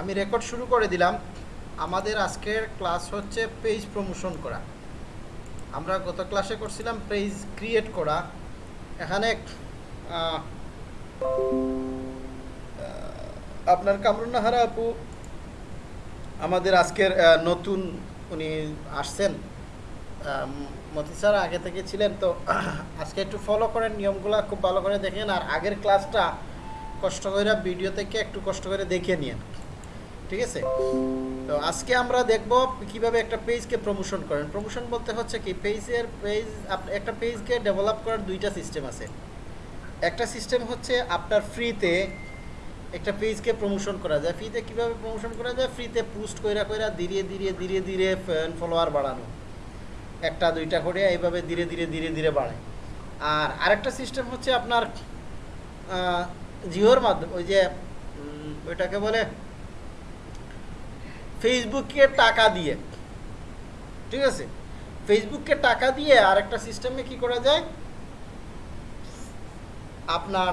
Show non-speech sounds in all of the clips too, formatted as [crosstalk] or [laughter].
আমি রেকর্ড শুরু করে দিলাম। আমাদের আজকের ক্লাস হচ্ছে পেজ প্রমোশন করা। আমরা গত ক্লাসে করছিলাম পেজ ক্রিয়েট করা। এখানে আপনার কামরুন্নাহারা আপু, আমাদের আজকের নতুন উনি আসছেন। মতি স্যার আগে থেকে ছিলেন, তো আজকে একটু ফলো করেন, নিয়মগুলো খুব ভালো করে দেখেন। আর আগের ক্লাসটা কষ্ট করে ভিডিও থেকে একটু কষ্ট করে দেখে নিন ঠিক আছে? তো আজকে আমরা দেখব কীভাবে একটা পেজকে প্রমোশন করেন। প্রমোশন বলতে হচ্ছে কি, পেজের পেজ একটা পেজকে ডেভেলপ করার দুইটা সিস্টেম আছে। একটা সিস্টেম হচ্ছে আপনার ফ্রিতে একটা পেজকে প্রমোশন করা যায়। ফ্রিতে কীভাবে প্রমোশন করা যায়? ফ্রিতে পোস্ট কইরা কইরা ধীরে ধীরে ধীরে ধীরে ফ্যান ফলোয়ার বাড়ানো। একটা, দুইটা করে এইভাবে ধীরে ধীরে ধীরে ধীরে বাড়ে আর আরেকটা সিস্টেম হচ্ছে আপনার জিওর মাধ্যমে, ওই যে ওইটাকে বলে ফেসবুকে টাকা দিয়ে। ঠিক আছে? ফেসবুককে টাকা দিয়ে আর একটা সিস্টেমে কি করা যায়? আপনার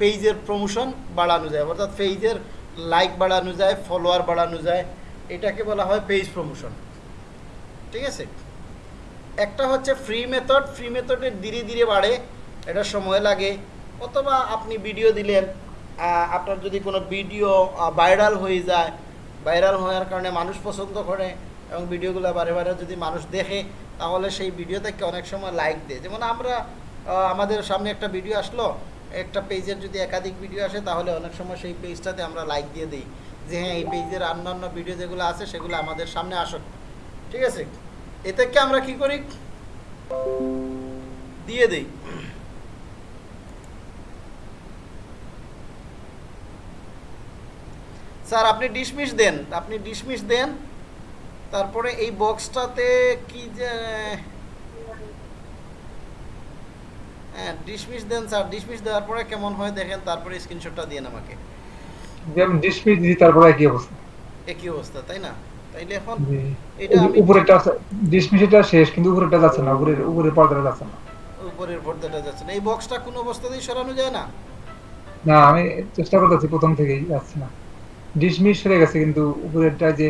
পেজের প্রমোশন বাড়ানো যায়। অর্থাৎ পেজের লাইক বাড়ানো যায় ফলোয়ার বাড়ানো যায়। এটাকে বলা হয় পেজ প্রমোশন ঠিক আছে? একটা হচ্ছে ফ্রি মেথড ফ্রি মেথডের ধীরে ধীরে বাড়ে। এটা সময় লাগে। অথবা আপনি ভিডিও দিলেন আপনার যদি কোনো ভিডিও ভাইরাল হয়ে যায় ভাইরাল হওয়ার কারণে মানুষ পছন্দ করে এবং ভিডিওগুলো বারে বারে যদি মানুষ দেখে, তাহলে সেই ভিডিও থেকে অনেক সময় লাইক দেয়। যেমন আমরা আমাদের সামনে একটা ভিডিও আসলো, একটা পেজের যদি একাধিক ভিডিও আসে, তাহলে অনেক সময় সেই পেজটাতে আমরা লাইক দিয়ে দিই যে হ্যাঁ এই পেজের অন্যান্য ভিডিও যেগুলো আছে, সেগুলো আমাদের সামনে আসুক। ঠিক আছে? এ থেকে আমরা কি করি? দিয়ে দেই। স্যার আপনি ডিসমিস দেন। আপনি ডিসমিস দেন। তারপরে এই বক্সটাতে কি যে হ্যাঁ ডিসমিস দেন স্যার। ডিসমিস দেওয়ার পরে কেমন হয় দেখেন তারপরে স্ক্রিনশটটা দিন আমাকে। যে আমি ডিসমিস দিই তারপরে একই অবস্থা। একই অবস্থা তাই না? তাইলে এখন এটা আমি উপরেরটা ডিসমিসটা শেষ কিন্তু উপরেরটা যাচ্ছে না। উপরের উপরের পর্দাটা যাচ্ছে না। উপরের পর্দাটা যাচ্ছে না। এই বক্সটা কোনো অবস্থাতেই সরানো যায় না? না আমি চেষ্টা করতেছি প্রথম থেকেই যাচ্ছে না। ডিসমিস হয়ে গেছে কিন্তু উপরেরটা যে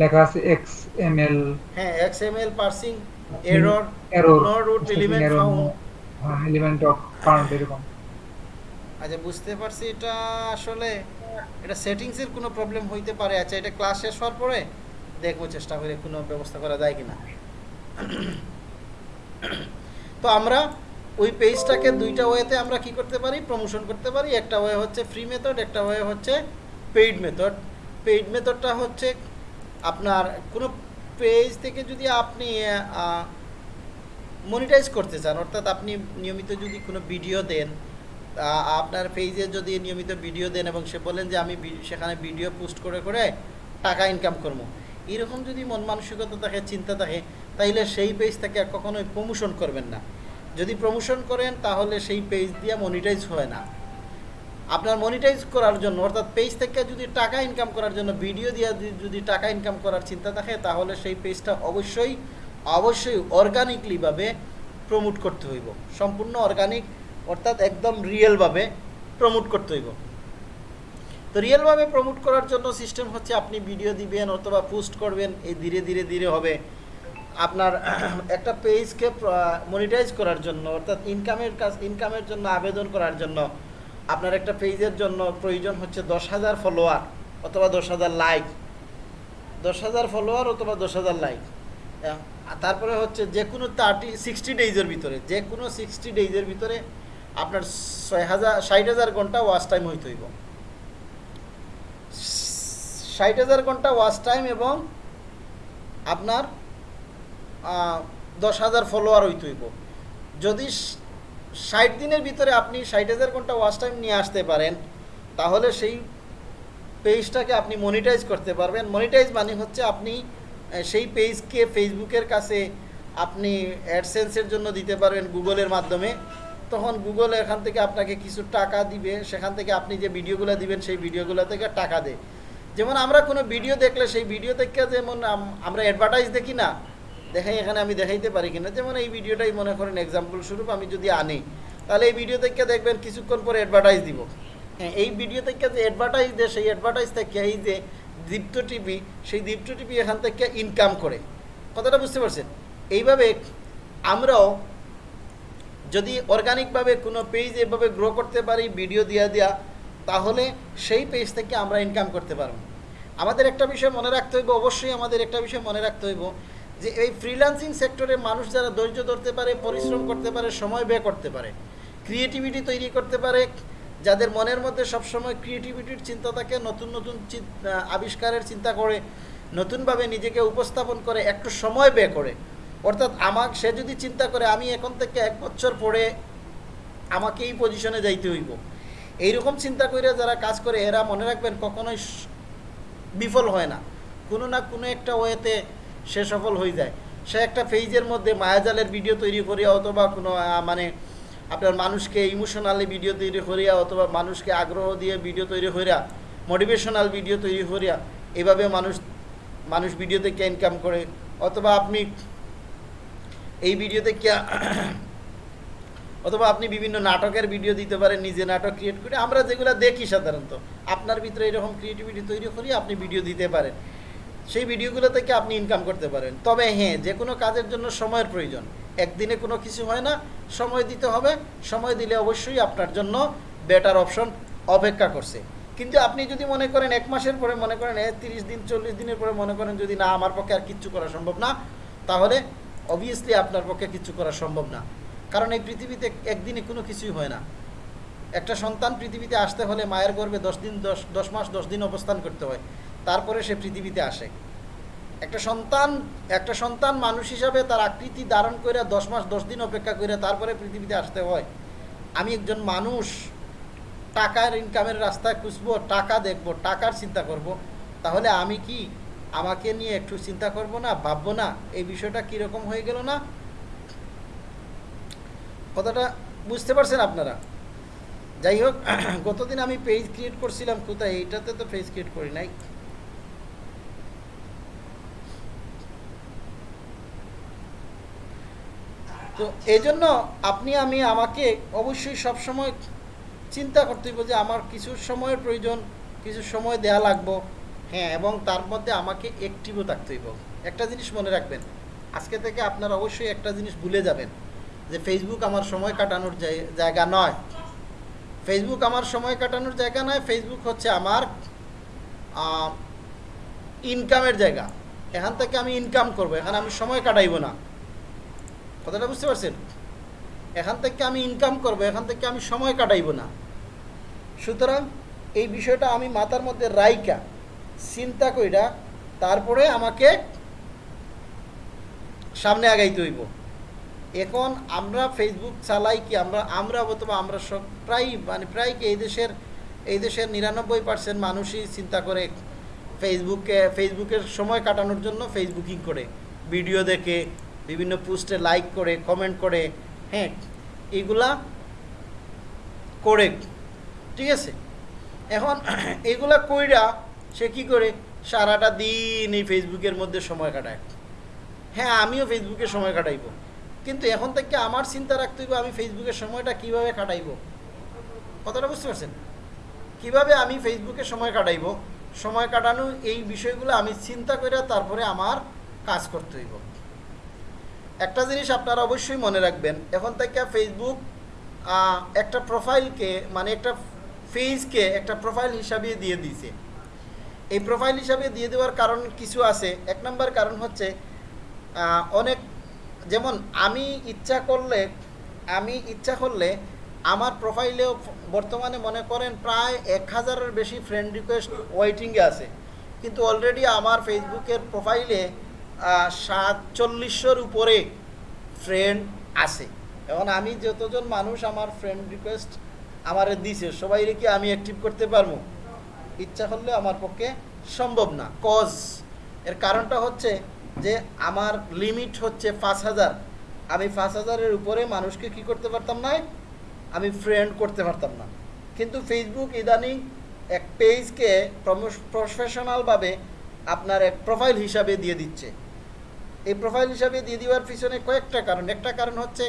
লেখা আছে এক্স এম এল হ্যাঁ XML parsing error error no root element found element of found এরকম। আচ্ছা বুঝতে পারছি এটা আসলে এটা সেটিংসের কোনো প্রবলেম হইতে পারে। আচ্ছা এটা ক্লাস শেষ হওয়ার পরে দেখব চেষ্টা করে কোনো ব্যবস্থা করা যায় কিনা। তো আমরা ওই পেজটাকে দুইটা ওয়েতে আমরা কি করতে পারি? প্রমোশন করতে পারি। একটা ওয়ে হচ্ছে ফ্রি মেথড একটা ওয়ে হচ্ছে পেইড মেথড পেইড মেথডটা হচ্ছে আপনার কোনো পেজ থেকে যদি আপনি মনিটাইজ করতে চান, অর্থাৎ আপনি নিয়মিত যদি কোনো ভিডিও দেন আপনার পেজে যদি নিয়মিত ভিডিও দেন এবং সে বলেন যে আমি সেখানে ভিডিও পোস্ট করে করে টাকা ইনকাম করব। এরকম যদি মন মানসিকতা থাকে, চিন্তা থাকে, তাইলে সেই পেজ থেকে আর কখনোই প্রমোশন করবেন না। যদি প্রমোশন করেন, তাহলে সেই পেজ দিয়ে মনিটাইজ হয় না। আপনার মনিটাইজ করার জন্য, অর্থাৎ পেজ থেকে যদি টাকা ইনকাম করার জন্য ভিডিও দিয়ে যদি টাকা ইনকাম করার চিন্তা থাকে, তাহলে সেই পেজটা অবশ্যই অবশ্যই অর্গানিকলিভাবে প্রমোট করতে হইব। সম্পূর্ণ অর্গানিক অর্থাৎ একদম রিয়েলভাবে প্রমোট করতে হইব। তো রিয়েলভাবে প্রমোট করার জন্য সিস্টেম হচ্ছে আপনি ভিডিও দিবেন, অথবা পোস্ট করবেন, এই ধীরে ধীরে ধীরে হবে। আপনার [clears throat] একটা পেজকে মনিটাইজ করার জন্য, অর্থাৎ ইনকামের কাজ ইনকামের জন্য আবেদন করার জন্য আপনার একটা পেজের জন্য প্রয়োজন হচ্ছে দশ হাজার ফলোয়ার অথবা দশ হাজার লাইক দশ হাজার ফলোয়ার অথবা দশ হাজার লাইক তারপরে হচ্ছে যে কোনো থার্টি সিক্সটি ডেইজের ভিতরে, যে কোনো সিক্সটি ডেইজের ভিতরে আপনার ছয় হাজার, ষাট হাজার ঘণ্টা ওয়াচ টাইম হইতে হইব। ষাট হাজার ঘণ্টা ওয়াচ টাইম এবং আপনার দশ হাজার ফলোয়ার হইতে হইব। যদি ষাট দিনের ভিতরে আপনি ষাট হাজার ঘণ্টা ওয়াচ টাইম নিয়ে আসতে পারেন, তাহলে সেই পেজটাকে আপনি মনিটাইজ করতে পারবেন। মনিটাইজ মানে হচ্ছে আপনি সেই পেজকে ফেসবুকের কাছে আপনি অ্যাডসেন্সের জন্য দিতে পারবেন গুগলের মাধ্যমে। তখন গুগল এখান থেকে আপনাকে কিছু টাকা দিবে, সেখান থেকে আপনি যে ভিডিওগুলো দিবেন, সেই ভিডিওগুলো থেকে টাকা দেয়। যেমন আমরা কোনো ভিডিও দেখলে সেই ভিডিও থেকে যেমন আমরা অ্যাডভার্টাইজ দেখি না দেখাই, এখানে আমি দেখাইতে পারি কিনা। যেমন এই ভিডিওটাই মনে করেন এক্সাম্পল স্বরূপ, আমি যদি আনি, তাহলে এই ভিডিও থেকে দেখবেন কিছুক্ষণ পরে অ্যাডভার্টাইজ দিব। হ্যাঁ এই ভিডিও থেকে যে অ্যাডভার্টাইজ দেয়, সেই অ্যাডভার্টাইজ থেকে এই যে দীপ্ত টিভি সেই দীপ্ত টিভি এখান থেকে ইনকাম করে। কথাটা বুঝতে পারছেন? এইভাবে আমরাও যদি অর্গানিকভাবে কোনো পেজ এভাবে গ্রো করতে পারি ভিডিও দিয়া দেওয়া তাহলে সেই পেজ থেকে আমরা ইনকাম করতে পারব। আমাদের একটা বিষয় মনে রাখতে হইব, অবশ্যই আমাদের একটা বিষয় মনে রাখতে হইব যে এই ফ্রিল্যান্সিং সেক্টরে মানুষ যারা ধৈর্য ধরতে পারে, পরিশ্রম করতে পারে, সময় ব্যয় করতে পারে ক্রিয়েটিভিটি তৈরি করতে পারে, যাদের মনের মধ্যে সবসময় ক্রিয়েটিভিটির চিন্তা থাকে, নতুন নতুন আবিষ্কারের চিন্তা করে, নতুনভাবে নিজেকে উপস্থাপন করে, একটু সময় ব্যয় করে। অর্থাৎ আমার, সে যদি চিন্তা করে, আমি এখন থেকে এক বছর পরে আমাকে এই পজিশনে যাইতে হইব। এইরকম চিন্তা করে যারা কাজ করে, এরা মনে রাখবেন কখনোই বিফল হয় না। কোনো না কোনো একটা ওয়েতে সে সফল হয়ে যায়। সে একটা ফেজের মধ্যে মায়াজালের ভিডিও তৈরি করিয়া অথবা কোনো মানে আপনার মানুষকে ইমোশনালি ভিডিও তৈরি করিয়া অথবা মানুষকে আগ্রহ দিয়ে ভিডিও তৈরি করিয়া মোটিভেশনাল ভিডিও তৈরি করিয়া, এভাবে মানুষ মানুষ ভিডিও থেকে ইনকাম করে। অথবা আপনি এই ভিডিও থেকে অথবা আপনি বিভিন্ন নাটকের ভিডিও দিতে পারেন, নিজে নাটক ক্রিয়েট করে। আমরা যেগুলো দেখি সাধারণত, আপনার ভিতরে এরকম ক্রিয়েটিভিটি তৈরি করি আপনি ভিডিও দিতে পারেন। সেই ভিডিওগুলো থেকে আপনি ইনকাম করতে পারেন। তবে হ্যাঁ যে কোনো কাজের জন্য সময়ের প্রয়োজন। একদিনে কোনো কিছু হয় না, সময় দিতে হবে। সময় দিলে অবশ্যই আপনার জন্য বেটার অপশন অপেক্ষা করছে। কিন্তু আপনি যদি মনে করেন এক মাসের পরে মনে করেন তিরিশ দিন, চল্লিশ দিনের পরে মনে করেন যদি না, আমার পক্ষে আর কিচ্ছু করা সম্ভব না, তাহলে অবভিয়াসলি আপনার পক্ষে কিচ্ছু করা সম্ভব না। কারণ এই পৃথিবীতে একদিনে কোনো কিছুই হয় না। একটা সন্তান পৃথিবীতে আসতে হলে মায়ের গর্ভে দশ দিন, দশ দশ মাস, দশ দিন অবস্থান করতে হয়। তারপরে সে পৃথিবীতে আসে। একটা সন্তান একটা সন্তান মানুষ হিসাবে তার আকৃতি ধারণ করে দশ মাস, দশ দিন অপেক্ষা করে তারপরে পৃথিবীতে আসতে হয়। আমি একজন মানুষ, টাকার ইনকামের রাস্তায় খুঁজবো, টাকা দেখব, টাকার চিন্তা করব। তাহলে আমি কি আমাকে নিয়ে একটু চিন্তা করব না, ভাববো না? এই বিষয়টা কীরকম হয়ে গেল না? কথাটা বুঝতে পারছেন আপনারা? যাই হোক, [clears throat] গতদিন আমি পেজ ক্রিয়েট করছিলাম কোথায়? এইটাতে তো পেজ ক্রিয়েট করি নাই। তো এই জন্য আপনি, আমি, আমাকে অবশ্যই সবসময় চিন্তা করতে হইব যে আমার কিছু সময়ের প্রয়োজন, কিছু সময় দেয়া লাগবো। হ্যাঁ এবং তার মধ্যে আমাকে অ্যাক্টিভও থাকতে হইব। একটা জিনিস মনে রাখবেন, আজকে থেকে আপনারা অবশ্যই একটা জিনিস ভুলে যাবেন, যে ফেসবুক আমার সময় কাটানোর জায়গা নয়। ফেসবুক আমার সময় কাটানোর জায়গা নয় ফেসবুক হচ্ছে আমার ইনকামের জায়গা। এখান থেকে আমি ইনকাম করব, এখানে আমি সময় কাটাইব না। কথাটা বুঝতে পারছেন? এখান থেকে আমি ইনকাম করব, এখান থেকে আমি সময় কাটাইব না। সুতরাং এই বিষয়টা আমি মাথার মধ্যে রাইকা চিন্তা কইরা তারপরে আমাকে সামনে আগাইতে হইব। এখন আমরা ফেসবুক চালাই কি আমরা আমরা অথবা আমরা সব প্রায় মানে প্রায় কি এই দেশের এই দেশের নিরানব্বই পার্সেন্ট মানুষই চিন্তা করে ফেসবুকে ফেসবুকের সময় কাটানোর জন্য ফেসবুকিং করে। ভিডিও দেখে বিভিন্ন পোস্টে লাইক করে কমেন্ট করে হ্যাঁ এগুলা করে। ঠিক আছে? এখন [clears throat] এগুলা কইরা সে কি করে? সারাটা দিন এই ফেসবুকের মধ্যে সময় কাটায়। হ্যাঁ আমিও ফেসবুকে সময় কাটাইব। কিন্তু এখন থেকে আমার চিন্তা রাখতে হইব, আমি ফেসবুকের সময়টা কীভাবে কাটাইব? কথাটা বুঝতে পারছেন? কীভাবে আমি ফেসবুকে সময় কাটাইব? সময় কাটানো এই বিষয়গুলো আমি চিন্তা করে তারপরে আমার কাজ করতে হইব। একটা জিনিস আপনারা অবশ্যই মনে রাখবেন, এখন থেকে ফেসবুক একটা প্রোফাইলকে মানে একটা ফেজকে একটা প্রোফাইল হিসাবে দিয়ে দিয়েছে। এই প্রোফাইল হিসাবে দিয়ে দেওয়ার কারণ কিছু আছে। এক নম্বর কারণ হচ্ছে অনেক, যেমন আমি ইচ্ছা করলে, আমি ইচ্ছা করলে আমার প্রোফাইলেও বর্তমানে মনে করেন প্রায় এক হাজারের বেশি ফ্রেন্ড রিকোয়েস্ট ওয়েটিংয়ে আছে। কিন্তু অলরেডি আমার ফেসবুকের প্রোফাইলে সাতচল্লিশশোর উপরে ফ্রেন্ড আছে। এখন আমি যতজন মানুষ আমার ফ্রেন্ড রিকোয়েস্ট আমারে দিছে সবাই কি আমি অ্যাক্টিভ করতে পারব? ইচ্ছা করলে আমার পক্ষে সম্ভব না। কজ এর কারণটা হচ্ছে যে আমার লিমিট হচ্ছে পাঁচ হাজার। আমি পাঁচ হাজারের উপরে মানুষকে কি করতে পারতাম না? আমি ফ্রেন্ড করতে পারতাম না। কিন্তু ফেসবুক ইদানিং এক পেজকে প্রফেশনালভাবে আপনার এক প্রোফাইল হিসাবে দিয়ে দিচ্ছে। এই প্রোফাইল হিসাবে দিয়ে দেওয়ার পিছনে কয়েকটা কারণ। একটা কারণ হচ্ছে,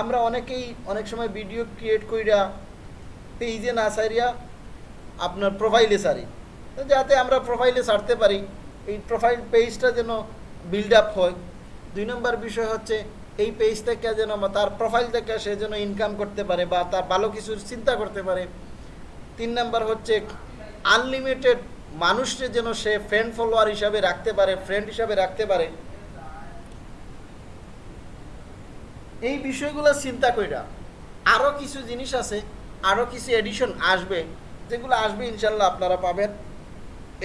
আমরা অনেকেই অনেক সময় ভিডিও ক্রিয়েট কইরা পেজে না সারিয়া আপনার প্রোফাইলে সারি যাতে আমরা প্রোফাইলে সারতে পারি, এই প্রোফাইল পেজটা যেন বিল্ড আপ হয়। দুই নম্বর বিষয় হচ্ছে, এই পেজ থেকে যেন তার প্রোফাইল থেকে সে যেন ইনকাম করতে পারে বা তার ভালো কিছুর চিন্তা করতে পারে। তিন নম্বর হচ্ছে আনলিমিটেড মানুষকে যেন সে ফ্রেন্ড ফলোয়ার হিসাবে রাখতে পারে ফ্রেন্ড হিসাবে রাখতে পারে। এই বিষয়গুলো চিন্তা কইরা আরও কিছু জিনিস আছে আরও কিছু এডিশন আসবে, যেগুলো আসবে ইনশাল্লাহ আপনারা পাবেন।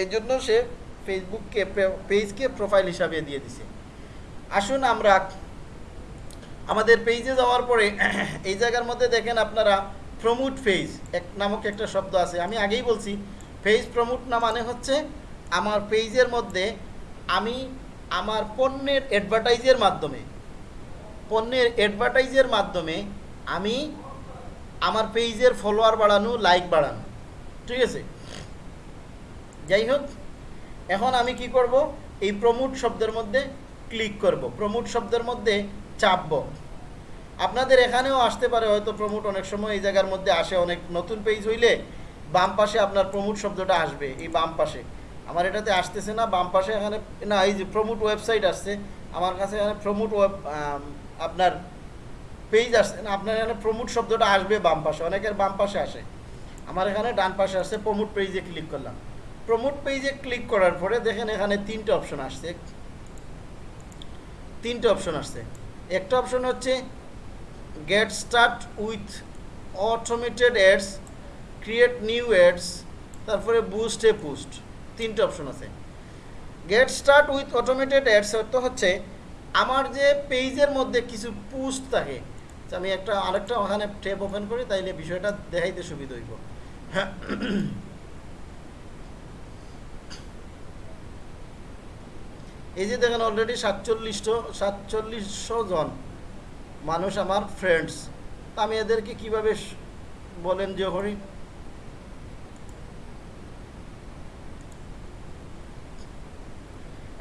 এই জন্য সে ফেসবুককে, পেজকে প্রোফাইল হিসাবে দিয়ে দিছে। আসুন আমরা আমাদের পেজে যাওয়ার পরে এই জায়গার মধ্যে দেখেন আপনারা প্রমোট পেজ এক নামক একটা শব্দ আছে। আমি আগেই বলছি পেজ প্রমোট না মানে হচ্ছে আমার পেজের মধ্যে আমি আমার পণ্যের অ্যাডভার্টাইজের মাধ্যমে পণ্যের অ্যাডভার্টাইজের মাধ্যমে আমি আমার পেজের ফলোয়ার বাড়ানো লাইক বাড়ানো। ঠিক আছে? যাই হোক, এখন আমি কি করব? এই প্রমোট শব্দের মধ্যে ক্লিক করব। প্রমোট শব্দের মধ্যে চাপব। আপনাদের এখানেও আসতে পারে, হয়তো প্রমোট অনেক সময় এই জায়গার মধ্যে আসে, অনেক নতুন পেজ হইলে বাম পাশে আপনার প্রমোট শব্দটা আসবে, এই বাম পাশে। আমার এটাতে আসতেছে না, বাম পাশে এখানে, না, এই যে প্রমোট ওয়েবসাইট আসছে, আমার কাছে এখানে প্রমোট ওয়েব আপনার পেজ আসছে আপনার এখানে প্রমোট শব্দটা আসবে বাম পাশে, অনেকের বাম পাশে আসে। আমার এখানে ডান পাশে আসছে প্রমোট পেজে ক্লিক করলাম। প্রমোট পেজে ক্লিক করার পরে দেখেন এখানে তিনটে অপশন আসছে। তিনটে অপশন আসছে। একটা অপশন হচ্ছে get start with automated ads create new ads তারপরে বুস্ট এ পুস্ট তিনটে অপশন আছে। Get start with automated ads অর্থ হচ্ছে আমার যে পেজের মধ্যে কিছু পুস্ট থাকে আমি একটা, আরেকটা ওখানে ট্যাব ওপেন করি, তাইলে বিষয়টা দেখাইতে সুবিধা হইব। এই যে দেখেন অলরেডি সাতচল্লিশশো সাতচল্লিশশো জন মানুষ আমার ফ্রেন্ডস তা আমি এদেরকে কীভাবে বলেন যে হরি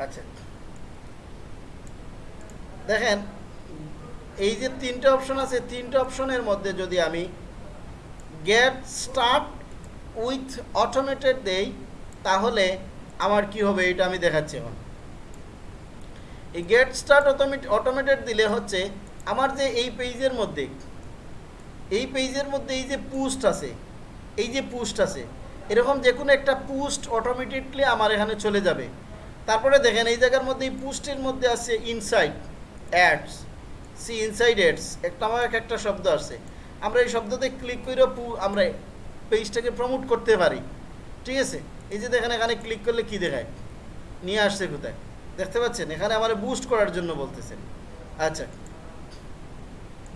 আচ্ছা দেখেন, এই যে তিনটে অপশন আছে, তিনটে অপশনের মধ্যে যদি আমি গেট স্টার্ট উইথ অটোমেটেড দেই, তাহলে আমার কি হবে এটা আমি দেখাচ্ছি এখন। এই গেট স্টার্ট অটোমেটেড দিলে হচ্ছে আমার যে এই পেজের মধ্যে, এই পেজের মধ্যে এই যে পুস্ট আছে, এই যে পুস্ট আছে, এরকম যে কোনো একটা পুস্ট অটোমেটিকলি আমার এখানে চলে যাবে। তারপরে দেখেন এই জায়গার মধ্যে এই পুস্টের মধ্যে আছে inside ads see inside ads একটা আমার এক একটা শব্দ আছে। আমরা এই শব্দতে ক্লিক করে আমরা পেজটাকে প্রমোট করতে পারি। ঠিক আছে? এই যে দেখেন এখানে ক্লিক করলে কি দেখায়? নিয়ে আসছে কোথায়? দেখতে পাচ্ছেন? এখানে আমার বুস্ট করার জন্য বলতেছেন। আচ্ছা।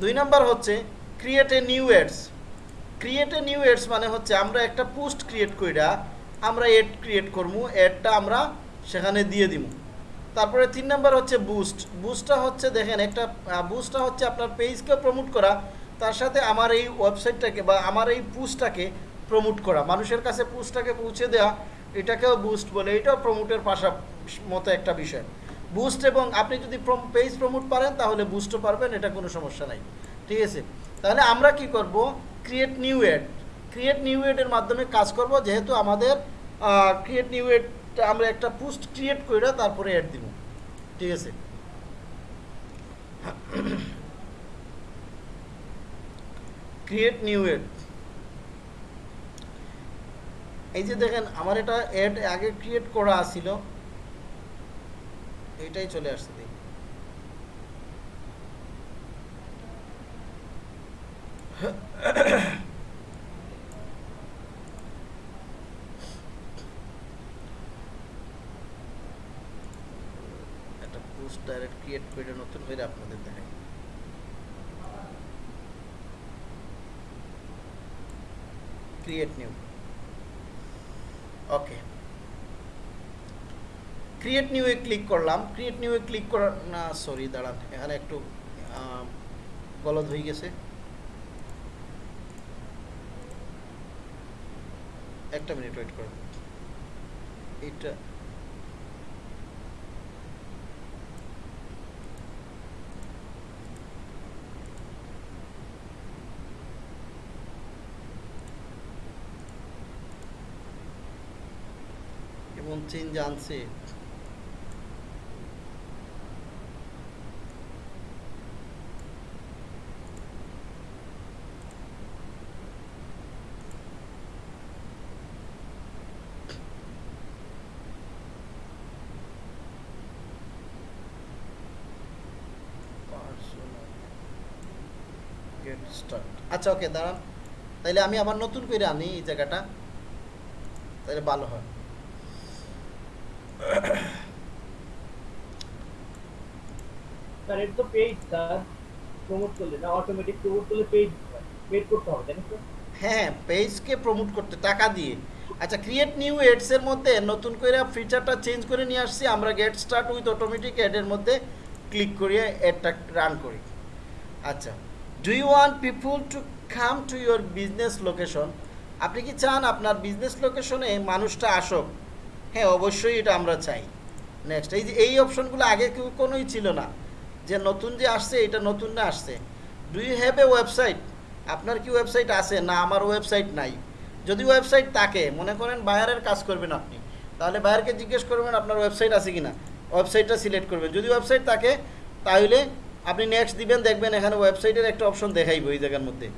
দুই নাম্বার হচ্ছে create a new ads create a new ads মানে হচ্ছে আমরা একটা পোস্ট ক্রিয়েট কইরা আমরা এড ক্রিয়েট করব এডটা আমরা সেখানে দিয়ে দিব তারপরে তিন নাম্বার হচ্ছে বুস্ট বুস্টটা হচ্ছে দেখেন একটা বুস্টটা হচ্ছে আপনার পেজকে প্রমোট করা, তার সাথে আমার এই ওয়েবসাইটটাকে বা আমার এই পুস্টটাকে প্রমোট করা। মানুষের কাছে পুস্টটাকে পৌঁছে দেওয়া এটাকেও বুস্ট বলে, এটাও প্রমোটের পাশা মতো একটা বিষয়। বুস্ট এবং আপনি যদি পেজ প্রমোট পারেন, তাহলে বুস্টও পারবেন, এটা কোনো সমস্যা নাই। ঠিক আছে? তাহলে আমরা কি করব? Create new ad create new এডের মাধ্যমে কাজ করব, যেহেতু আমাদের ক্রিয়েট নিউ এড আমরা একটা পোস্ট ক্রিয়েট করে তারপরে অ্যাড দিব। ঠিক আছে? ক্রিয়েট নিউ এড এই যে দেখেন, আমার এটা অ্যাড আগে ক্রিয়েট করা ছিল এটাই চলে আসছে, দেখি একটা পোস্ট ডাইরেক্ট ক্রিয়েট করে নতুন করে আপনাদের দেখাই। ক্রিয়েট নিউ ওকে ক্রিয়েট নিউয়ে ক্লিক করলাম। ক্রিয়েট নিউয়ে ক্লিক করার না সরি দাঁড়ান। এখানে একটু গলদ হয়ে গেছে। একটা মিনিট ওয়েট করুন। এটা আনছে গেট আচ্ছা ওকে দাঁড়ান। তাইলে আমি আবার নতুন করে আনি এই জায়গাটা। তাহলে ভালো হয়। এটা তো পেইড স্যার প্রমোট করলে না অটোমেটিক প্রমোট করলে পেইড পেইড করতে হবে, তাই না হ্যাঁ পেজকে প্রমোট করতে, টাকা দিয়ে। আচ্ছা ক্রিয়েট নিউ এডস এর মধ্যে নতুন করে ফিচারটা চেঞ্জ করে নিয়ে আসছি, আমরা গেট স্টার্ট উইথ অটোমেটিক অ্যাডের মধ্যে ক্লিক করিয়ে অ্যাডটা রান করি। আচ্ছা do you want people to come to your business location আপনি কি চান আপনার বিজনেস লোকেশনে মানুষটা আসুক? হ্যাঁ অবশ্যই এটা আমরা চাই। নেক্সট এই যে, এই অপশনগুলো আগে কেউ কোনোই ছিল না। যে নতুন যে আসছে, এটা নতুন না আসছে। Do you have a website আপনার কি ওয়েবসাইট আছে? না, আমার ওয়েবসাইট নাই। যদি ওয়েবসাইট থাকে, মনে করেন বায়ারের কাজ করবেন আপনি, তাহলে বায়ারকে জিজ্ঞেস করবেন আপনার ওয়েবসাইট আছে কি না ওয়েবসাইটটা সিলেক্ট করবেন। যদি ওয়েবসাইট থাকে, তাহলে আপনি নেক্সট দিবেন, দেখবেন এখানে ওয়েবসাইটের একটা অপশন দেখাইব এই জায়গার মধ্যে।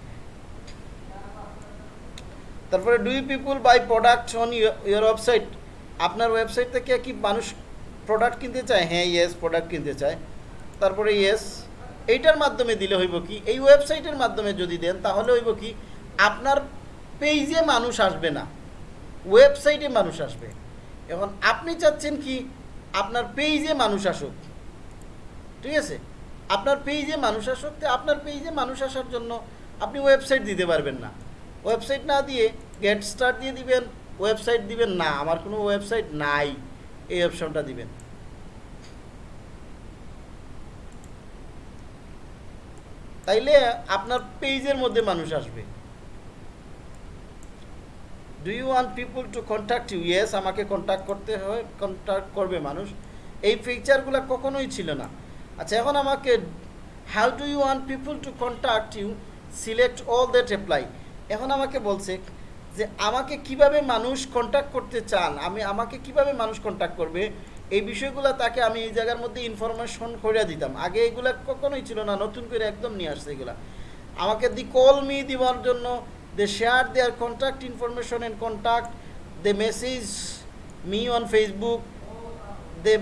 তারপরে do people buy product on your website আপনার ওয়েবসাইট থেকে কি মানুষ প্রোডাক্ট কিনতে চায়? হ্যাঁ ইয়েস প্রোডাক্ট কিনতে চায়। তারপরে ইয়েস এইটার মাধ্যমে দিলে হইব কি? এই ওয়েবসাইটের মাধ্যমে যদি দেন, তাহলে হইব কি? আপনার পেজে মানুষ আসবে না। ওয়েবসাইটে মানুষ আসবে। এখন আপনি চাচ্ছেন কি? আপনার পেজে মানুষ আসুক। ঠিক আছে? আপনার পেজে মানুষ আসুক, তো আপনার পেজে মানুষ আসার জন্য আপনি ওয়েবসাইট দিতে পারবেন না। ওয়েবসাইট না দিয়ে গেট স্টার দিয়ে দিবেন ওয়েবসাইট দিবেন না। আমার কোনো ওয়েবসাইট নাই। এই অপশনটা দিবেন। তাইলে আপনার পেজের মধ্যে মানুষ আসবে। Do you want people to contact you yes আমাকে কন্ট্যাক্ট করতে হয় কন্ট্যাক্ট করবে মানুষ। এই ফিচারগুলো কখনোই ছিল না। আচ্ছা এখন আমাকে how do you want people to contact you select all that apply এখন আমাকে বলছে যে, আমাকে কীভাবে মানুষ কন্ট্যাক্ট করতে চান? আমি, আমাকে কীভাবে মানুষ কন্ট্যাক্ট করবে? এই বিষয়গুলো তাকে আমি এই জায়গার মধ্যে ইনফরমেশন করে দিতাম। আগে এগুলা কখনোই ছিল না, নতুন করে একদম নিয়ে আসছে এগুলা। আমাকে দি কল মি দেওয়ার জন্য, they share their contact information and contact they message me on Facebook they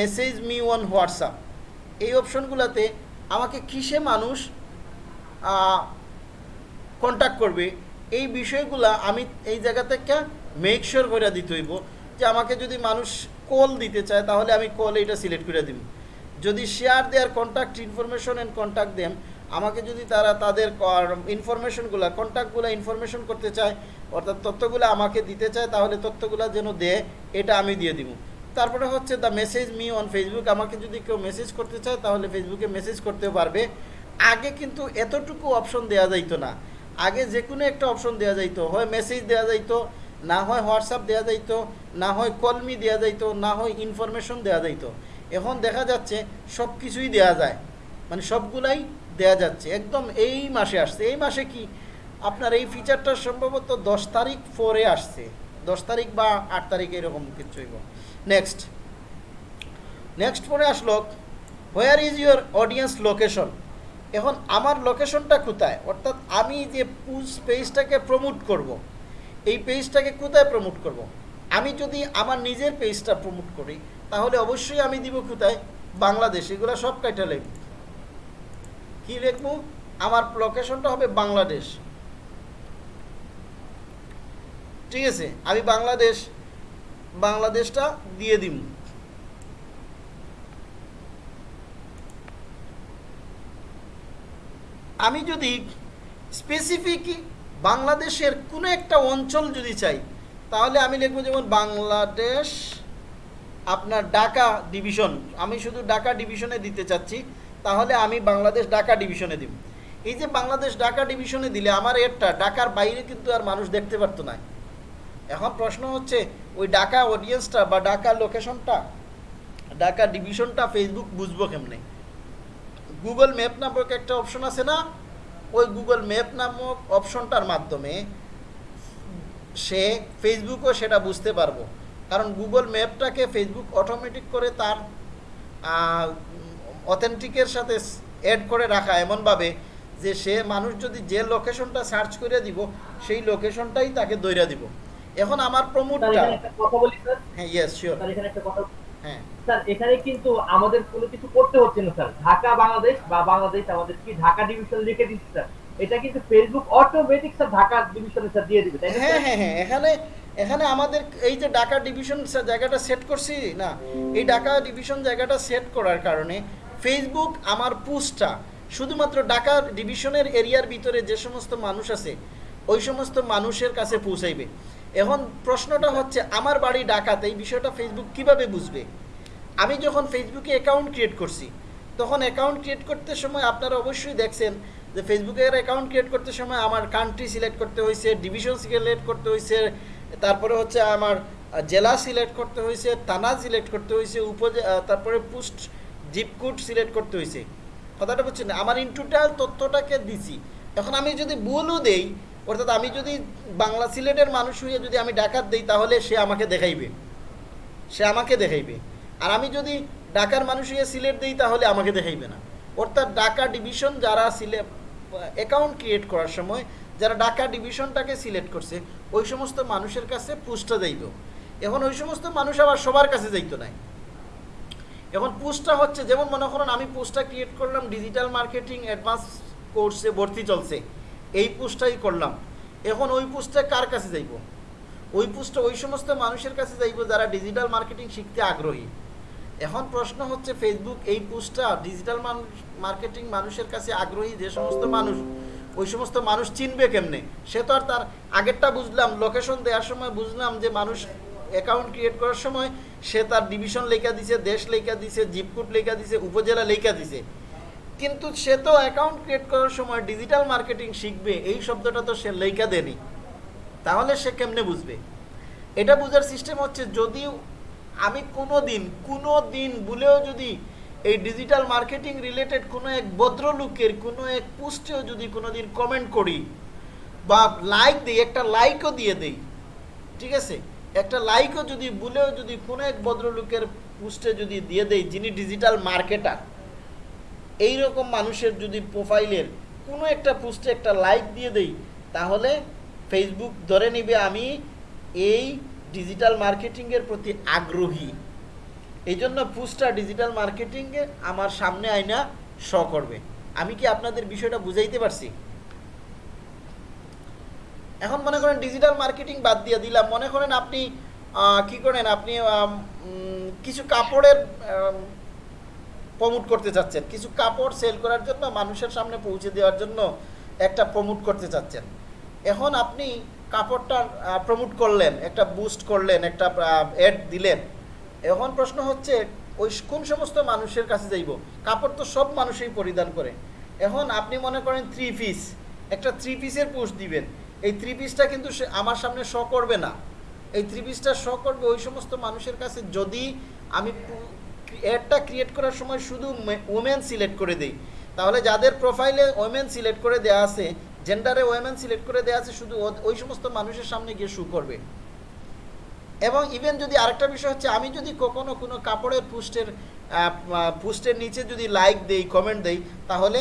message me on WhatsApp এই অপশনগুলোতে আমাকে কিসে মানুষ কন্ট্যাক্ট করবে? এই বিষয়গুলা আমি এই জায়গা থেকে মেক শিওর করে দিতে হইব যে আমাকে যদি মানুষ কল দিতে চায়, তাহলে আমি কল এইটা সিলেক্ট করে দিব। যদি share their contact information and contact দেন আমাকে যদি তারা তাদের ইনফরমেশনগুলো কন্ট্যাক্টগুলো ইনফরমেশন করতে চায়, অর্থাৎ তথ্যগুলো আমাকে দিতে চায়, তাহলে তথ্যগুলো যেন দেয়, এটা আমি দিয়ে দিব। তারপরে হচ্ছে the message me on Facebook আমাকে যদি কেউ মেসেজ করতে চায়, তাহলে ফেসবুকে মেসেজ করতেও পারবে। আগে কিন্তু এতটুকু অপশন দেওয়া যাইতো না। আগে যে কোনো একটা অপশন দেওয়া যাইতো, হয় মেসেজ দেওয়া যাইতো না হয় হোয়াটসঅ্যাপ দেওয়া যাইত, না হয় কলমি দেওয়া যাইত, না হয় ইনফরমেশন দেওয়া যাইত। এখন দেখা যাচ্ছে সব কিছুই দেওয়া যায়। মানে সবগুলাই দেওয়া যাচ্ছে। একদম এই মাসে আসছে। এই মাসে কি? আপনার এই ফিচারটা সম্ভবত দশ তারিখ ফোরে আসছে। দশ তারিখ বা আট তারিখ এরকম কিছু নেক্সট নেক্সট পরে আসলো where is your audience location এখন আমার লোকেশনটা কোথায়? অর্থাৎ আমি যে পুজ পেজটাকে প্রমোট করব। এই পেজটাকে কোথায় প্রমোট করব। আমি যদি আমার নিজের পেজটা প্রমোট করি, তাহলে অবশ্যই আমি দিব কোথায়? বাংলাদেশ, এগুলো সব কাইটা লিখব। কী লিখব? আমার লোকেশনটা হবে বাংলাদেশ। ঠিক আছে, আমি বাংলাদেশ, বাংলাদেশটা দিয়ে দিব আমি যদি স্পেসিফিক বাংলাদেশের কোনো একটা অঞ্চল যদি চাই, তাহলে আমি লিখব যেমন বাংলাদেশ, আপনার ঢাকা ডিভিশন আমি শুধু ঢাকা ডিভিশনে দিতে চাচ্ছি, তাহলে আমি বাংলাদেশ ঢাকা ডিভিশনে দিব। এই যে বাংলাদেশ ঢাকা ডিভিশনে দিলে আমার এরটা, ঢাকার বাইরে কিন্তু আর মানুষ দেখতে পারতো না। এখন প্রশ্ন হচ্ছে, ওই ঢাকা অডিয়েন্সটা বা ঢাকা লোকেশনটা ঢাকা ডিভিশনটা ফেসবুক বুঝব কেমনে? গুগল ম্যাপ নামক একটা অপশন আছে না? ওই গুগল ম্যাপ নামক অপশনটার মাধ্যমে সে ফেসবুকও সেটা বুঝতে পারব। কারণ গুগল ম্যাপটাকে ফেসবুক অটোমেটিক করে তার অথেন্টিকের সাথে অ্যাড করে রাখা এমনভাবে যে সে মানুষ যদি যে লোকেশনটা সার্চ করে দিব সেই লোকেশনটাই তাকে দৈরা দিব। এখন আমার প্রমোটটা হ্যাঁ ইয়েস শিওর স্যার এখানে হ্যাঁ স্যার কিন্তু আমাদের কোনো কিছু করতে হচ্ছে না স্যার। ঢাকা বাংলাদেশ বা বাংলাদেশ আমাদের কি ঢাকা ডিভিশন লিখে দিচ্ছে স্যার? এটা কিন্তু ফেসবুক অটোমেটিক স্যার ঢাকা ডিভিশনে স্যার দিয়ে দিবে হ্যাঁ হ্যাঁ হ্যাঁ। এখানে এখানে আমাদের এই যে ঢাকা ডিভিশন জায়গাটা সেট করছি না এই ঢাকা ডিভিশন জায়গাটা সেট করার কারণে ফেসবুক আমার পোস্টটা শুধুমাত্র ঢাকা ডিভিশনের এরিয়ার ভিতরে যে সমস্ত মানুষ আছে ওই সমস্ত মানুষের কাছে পৌঁছাইবে। এখন প্রশ্নটা হচ্ছে, আমার বাড়ি ঢাকাতে এই বিষয়টা ফেসবুক কীভাবে বুঝবে? আমি যখন ফেসবুকে অ্যাকাউন্ট ক্রিয়েট করছি, তখন অ্যাকাউন্ট ক্রিয়েট করতে সময় আপনারা অবশ্যই দেখছেন যে ফেসবুকের অ্যাকাউন্ট ক্রিয়েট করতে সময় আমার কান্ট্রি সিলেক্ট করতে হয়েছে ডিভিশন সিলেক্ট করতে হয়েছে তারপরে হচ্ছে আমার জেলা সিলেক্ট করতে হয়েছে থানা সিলেক্ট করতে হয়েছে উপজে তারপরে পোস্ট জিপ কোড সিলেক্ট করতে হয়েছে কথাটা বুঝছেন? আমার ইন টোটাল তথ্যটাকে দিছি। এখন আমি যদি ভুলও দেই অর্থাৎ আমি যদি বাংলা সিলেটের মানুষ হয়ে যদি আমি ডাকাত দিই, তাহলে সে আমাকে দেখাইবে। সে আমাকে দেখাইবে। আর আমি যদি ঢাকার মানুষ হয়ে সিলেট দিই, তাহলে আমাকে দেখাইবে না। অর্থাৎ ঢাকা ডিভিশন যারা সিলে অ্যাকাউন্ট ক্রিয়েট করার সময়, যারা ঢাকা ডিভিশনটাকে সিলেক্ট করছে, ওই সমস্ত মানুষের কাছে পুস্টটা যাইত। এখন ওই সমস্ত মানুষ আবার সবার কাছে যাইতো নাই। এখন পোস্টটা হচ্ছে, যেমন মনে করুন আমি পোস্টটা ক্রিয়েট করলাম ডিজিটাল মার্কেটিং অ্যাডভান্স কোর্সে ভর্তি চলছে। এই পোস্টটাই করলাম। এখন ওই পোস্টটা কার কাছে যাইব? ওই পোস্টটা ওই সমস্ত মানুষের কাছে যাইব যারা ডিজিটাল মার্কেটিং শিখতে আগ্রহী। এখন প্রশ্ন হচ্ছে ফেসবুক এই পোস্টটা ডিজিটাল মার্কেটিং মানুষের কাছে আগ্রহী যে সমস্ত মানুষ, ওই সমস্ত মানুষ চিনবে কেমনে? সে তো আর তার আগেরটা বুঝলাম লোকেশন দেওয়ার সময় বুঝলাম যে মানুষ অ্যাকাউন্ট ক্রিয়েট করার সময় সে তার ডিভিশন লেখা দিছে, দেশ লেখা দিছে জিপকুট লেখা দিছে, উপজেলা লেখা দিছে। কিন্তু সে তো অ্যাকাউন্ট ক্রিয়েট করার সময় ডিজিটাল মার্কেটিং শিখবে, এই শব্দটা তো সে লেখা দেনি তাহলে সে কেমনে বুঝবে? এটা বোঝার সিস্টেম হচ্ছে যদিও আমি কোনো দিন কোনো দিন ভুলেও যদি এই ডিজিটাল মার্কেটিং রিলেটেড কোনো এক ভদ্রলোকের, কোনো এক পোস্টেও যদি কোনো দিন কমেন্ট করি বা লাইক দিই, একটা লাইকও দিয়ে দেই, ঠিক আছে? একটা লাইকও যদি ভুলেও যদি কোনো এক ভদ্রলোকের পোস্টে যদি দিয়ে দেই যিনি ডিজিটাল মার্কেটার এই রকম মানুষের যদি প্রোফাইলের কোনো একটা পোস্টে একটা লাইক দিয়ে দেই, তাহলে ফেসবুক ধরে নিবে আমি এই ডিজিটাল মার্কেটিংয়ের প্রতি আগ্রহী। এই জন্য পোস্টটা ডিজিটাল মার্কেটিংয়ে আমার সামনে আয়না শ করবে। আমি কি আপনাদের বিষয়টা বুঝাইতে পারছি? এখন মনে করেন ডিজিটাল মার্কেটিং বাদ দিয়ে দিলাম। মনে করেন আপনি কি করেন আপনি কিছু কাপড়ের প্রমোট করতে চাচ্ছেন। কিছু কাপড় সেল করার জন্য, মানুষের সামনে পৌঁছে দেওয়ার জন্য একটা প্রমোট করতে চাচ্ছেন। এখন আপনি কাপড়টা প্রমোট করলেন, একটা বুস্ট করলেন, একটা অ্যাড দিলেন। এখন প্রশ্ন হচ্ছে, ওই কোন সমস্ত মানুষের কাছে যাইব? কাপড় তো সব মানুষই পরিধান করে। এখন আপনি মনে করেন থ্রি পিস একটা থ্রি পিসের পোস্ট দিবেন। এই থ্রি পিসটা কিন্তু আমার সামনে শ করবে না। এই থ্রি পিসটা শ করবে ওই সমস্ত মানুষের কাছে যদি আমি অ্যাডটা ক্রিয়েট করার সময় শুধু ওমেন সিলেক্ট করে দিই। তাহলে যাদের প্রোফাইলে ওমেন সিলেক্ট করে দেওয়া আছে জেন্ডারে ওমেন সিলেক্ট করে দেওয়া আছে, শুধু ওই সমস্ত মানুষের সামনে গিয়ে শু করবে। এবং ইভেন যদি আরেকটা বিষয় হচ্ছে, আমি যদি কখনো কোনো কাপড়ের পোস্টের পোস্টের নিচে যদি লাইক দেই কমেন্ট দেই, তাহলে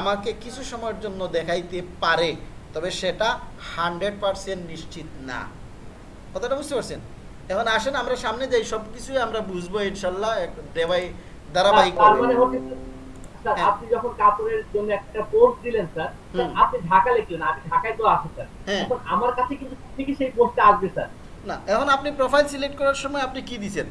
আমাকে কিছু সময়ের জন্য দেখাইতে পারে। তবে সেটা হান্ড্রেড পারসেন্ট নিশ্চিত না। কথাটা বুঝতে পারছেন? এখন আসেন আমরা সামনে যাই সব কিছুই আমরা বুঝব ইনশাল্লাহ দেবাই ধারাবাহিক মানে হ্যাঁ। আপনি যখন কাপড়ের জন্য একটা পোস্ট দিলেন স্যার স্যার, আপনি ঢাকা লিখলেন আমি ঢাকায় তো আছি স্যার। এখন আমার কাছে কিন্তু ঠিকই সেই পোস্টটা আসবে স্যার। না এখন আপনি প্রোফাইল সিলেক্ট করার সময় আপনি কি দিছেন?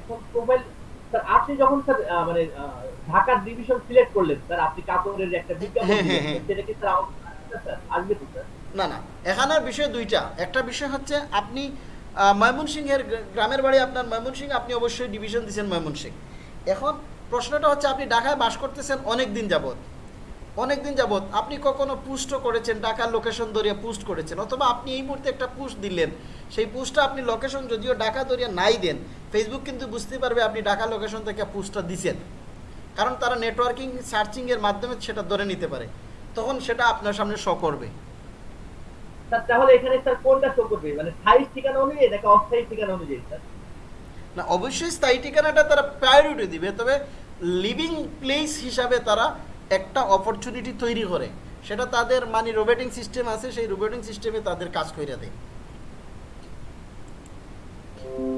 এখন প্রোফাইল স্যার আপনি যখন স্যার আহ, মানে আহ, ঢাকার ডিভিশন সিলেক্ট করলেন স্যার আপনি কাপড়ের একটা বিজ্ঞাপন হ্যাঁ, দিলেন, হ্যাঁ। সেটা কি স্যার আসবে স্যার? আসবে তো স্যার? না না, এখানের বিষয় দুইটা। একটা বিষয় হচ্ছে আপনি ময়মনসিংহের গ্রা- গ্রামের বাড়ি আপনার ময়মনসিংহ, আপনি অবশ্যই ডিভিশন দিচ্ছেন ময়মনসিংহ। এখন প্রশ্নটা হচ্ছে আপনি ঢাকায় বাস করতেছেন অনেক দিন যাবত অনেক দিন যাবত আপনি কখনো পুস্টও করেছেন, ঢাকার লোকেশন ধরিয়া পুস্ট করেছেন, অথবা আপনি এই মুহূর্তে একটা পুস্ট দিলেন। সেই পুস্টটা আপনি লোকেশন যদিও ঢাকা ধরিয়া নাই দেন ফেসবুক কিন্তু বুঝতে পারবে আপনি ঢাকা লোকেশন থেকে পুস্টটা দিছেন। কারণ তারা নেটওয়ার্কিং সার্চিংয়ের মাধ্যমে সেটা ধরে নিতে পারে। তখন সেটা আপনার সামনে শ করবে। তাহলে এখানে স্যার কোনটা শো করবে মানে স্থায়ী ঠিকানা অনুযায়ী নাকি অস্থায়ী ঠিকানা অনুযায়ী স্যার না, অবশ্যই স্থায়ী ঠিকানাটা তারা প্রায়োরিটি দিবে, তবে লিভিং প্লেস হিসাবে তারা একটা অপরচুনিটি তৈরি করে। সেটা তাদের মানে সিস্টেম আছে, সেই সিস্টেমে তাদের কাজ দেয়।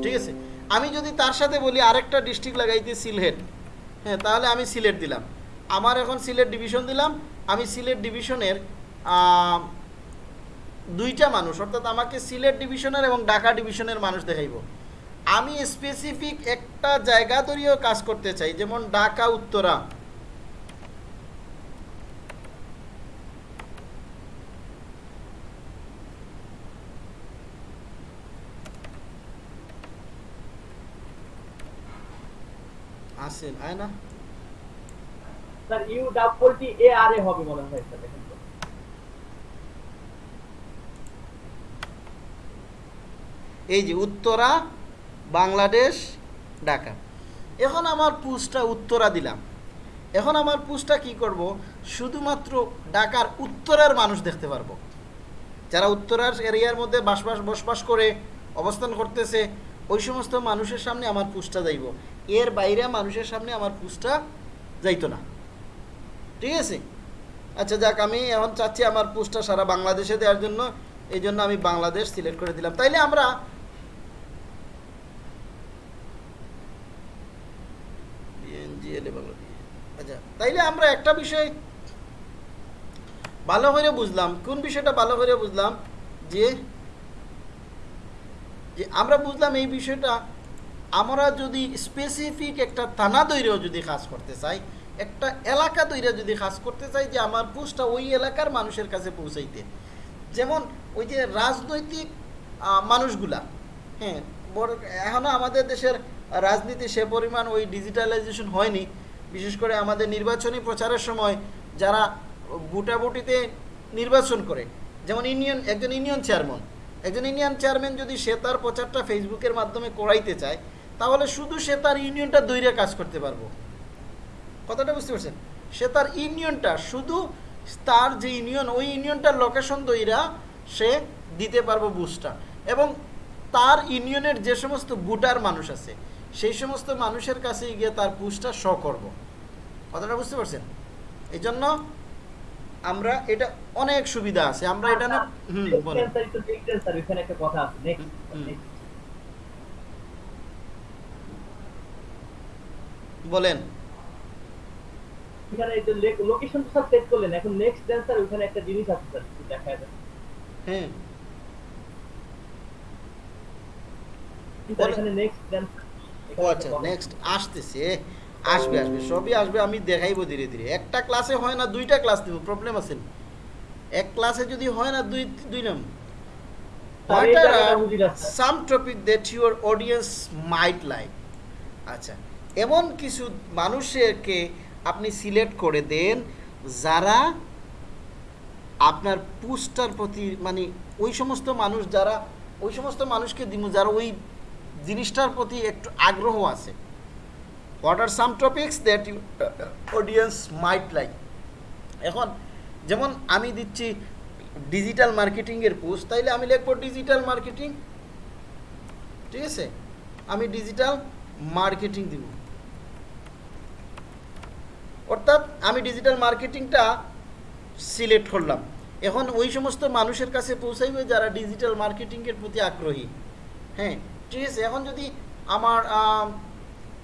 ঠিক আছে? আমি যদি তার সাথে বলি, আরেকটা ডিস্ট্রিক্ট লাগাইতে সিলেট। হ্যাঁ তাহলে আমি সিলেট দিলাম। আমার এখন সিলেট ডিভিশন দিলাম। আমি সিলেট ডিভিশনের দুইটা মানুষ, অর্থাৎ আমাকে সিলেট ডিভিশনের এবং ঢাকা ডিভিশনের মানুষ দেখাইব। আমি স্পেসিফিক একটা জায়গা ধরিয়েও কাজ করতে চাই, যেমন ঢাকা, উত্তরা। আসেন আয় না। Sir U double T A R A হবে মনে হয় স্যার দেখেন তো। এই যে উত্তরা, বাংলাদেশ, ঢাকা। এখন আমার পুসটা উত্তরা দিলাম। এখন আমার পুসটা কি করব? শুধুমাত্র ঢাকার উত্তরের মানুষ দেখতে পারব। যারা উত্তরার এরিয়ার মধ্যে বাসবাস, বসবাস করে, অবস্থান করতেছে, ওই সমস্ত মানুষের সামনে আমার পুসটা যাইব। এর বাইরে মানুষের সামনে আমার পুসটা যাইতো না। ঠিক আছে? আচ্ছা যাক, আমি এখন চাচ্ছি আমার পোস্টটা সারা বাংলাদেশে দেওয়ার জন্য। এই জন্য আমি বাংলাদেশ সিলেক্ট করে দিলাম। তাইলে আমরা BNGL এ বাংলা- আচ্ছা তাইলে আমরা একটা বিষয় ভালো করে বুঝলাম, কোন বিষয়টা ভালো করে বুঝলাম? যে যে আমরা বুঝলাম এই বিষয়টা, আমরা যদি স্পেসিফিক একটা থানা দৈরেও যদি কাজ করতে চাই, একটা এলাকা তৈরি যদি কাজ করতে চাই যে আমার পোস্টটা ওই এলাকার মানুষের কাছে পৌঁছাইতে। যেমন ওই যে রাজনৈতিক মানুষগুলা হ্যাঁ বড় এখনও আমাদের দেশের রাজনীতি সে পরিমাণ ওই ডিজিটালাইজেশন হয়নি। বিশেষ করে আমাদের নির্বাচনী প্রচারের সময় যারা বুটাবুটিতে নির্বাচন করে, যেমন ইউনিয়ন, একজন ইউনিয়ন চেয়ারম্যান। একজন ইউনিয়ন চেয়ারম্যান যদি সে তার প্রচারটা ফেসবুকের মাধ্যমে করাইতে চায়, তাহলে শুধু সে তার ইউনিয়নটা দৈরে কাজ করতে পারব। কথাটা বুঝতে পারছেন? সে তার ইউনিয়নটা শুধু তার যে ইউনিয়ন, ওই ইউনিয়নটার লোকেশন দইরা সে দিতে পারব বুস্টটা এবং তার ইউনিয়নের যে সমস্ত বুটার মানুষ আছে সেই সমস্ত মানুষের কাছে গিয়ে তার পুস্টটা শ করব। কথাটা বুঝতে পারছেন? এই জন্য আমরা এটা অনেক সুবিধা আছে। আমরা এটা না হুম বলেন। স্যার এখানে একটা কথা আছে। নেক্সট বলেন। এখানে এই যে লোকেশন তো স্যার সেট করলেন। এখন নেক্সট দেন স্যার ওখানে একটা জিনিস আছে স্যার দেখা যায় হ্যাঁ এখানে নেক্সট দেন ও আচ্ছা নেক্সট আসতেছে। আসবে আসবে সবই আসবে আমি দেখাইবো ধীরে ধীরে। একটা ক্লাসে হয় না দুইটা ক্লাস দিব প্রবলেম আছে। এক ক্লাসে যদি হয় না দুই দুই নাম। স্যার, এই জায়গাটা বুঝি না, sir. Some topic that your audience might like আচ্ছা এমন কিছু মানুষেরকে আপনি সিলেক্ট করে দেন যারা আপনার পুস্টার প্রতি মানে ওই সমস্ত মানুষ যারা ওই সমস্ত মানুষকে দিব যারা ওই জিনিসটার প্রতি একটু আগ্রহ আছে। What are some topics that you audience might like এখন যেমন আমি দিচ্ছি ডিজিটাল মার্কেটিংয়ের পোস্ট তাইলে আমি লিখব ডিজিটাল মার্কেটিং ঠিক আছে? আমি ডিজিটাল মার্কেটিং দিব। অর্থাৎ আমি ডিজিটাল মার্কেটিংটা সিলেক্ট করলাম। এখন ওই সমস্ত মানুষের কাছে পৌঁছাইবে যারা ডিজিটাল মার্কেটিংয়ের প্রতি আগ্রহী। হ্যাঁ? ঠিক আছে, এখন যদি আমার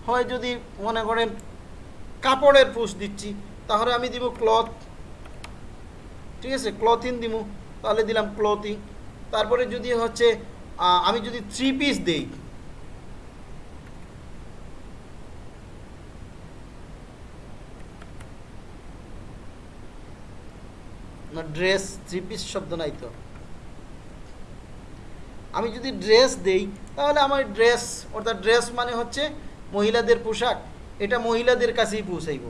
হয় যদি মনে করেন কাপড়ের পোস্ট দিচ্ছি, তাহলে আমি দিব ক্লথ ঠিক আছে ক্লথিং দিব তাহলে দিলাম ক্লথিং তারপরে যদি হচ্ছে আমি যদি থ্রি পিস দেই ড্রেস থ্রি পিস শব্দ নাই তো, আমি যদি ড্রেস দেই তাহলে আমার ড্রেস অর্থাৎ ড্রেস মানে হচ্ছে মহিলাদের পোশাক। এটা মহিলাদের কাছেই পৌঁছাইব।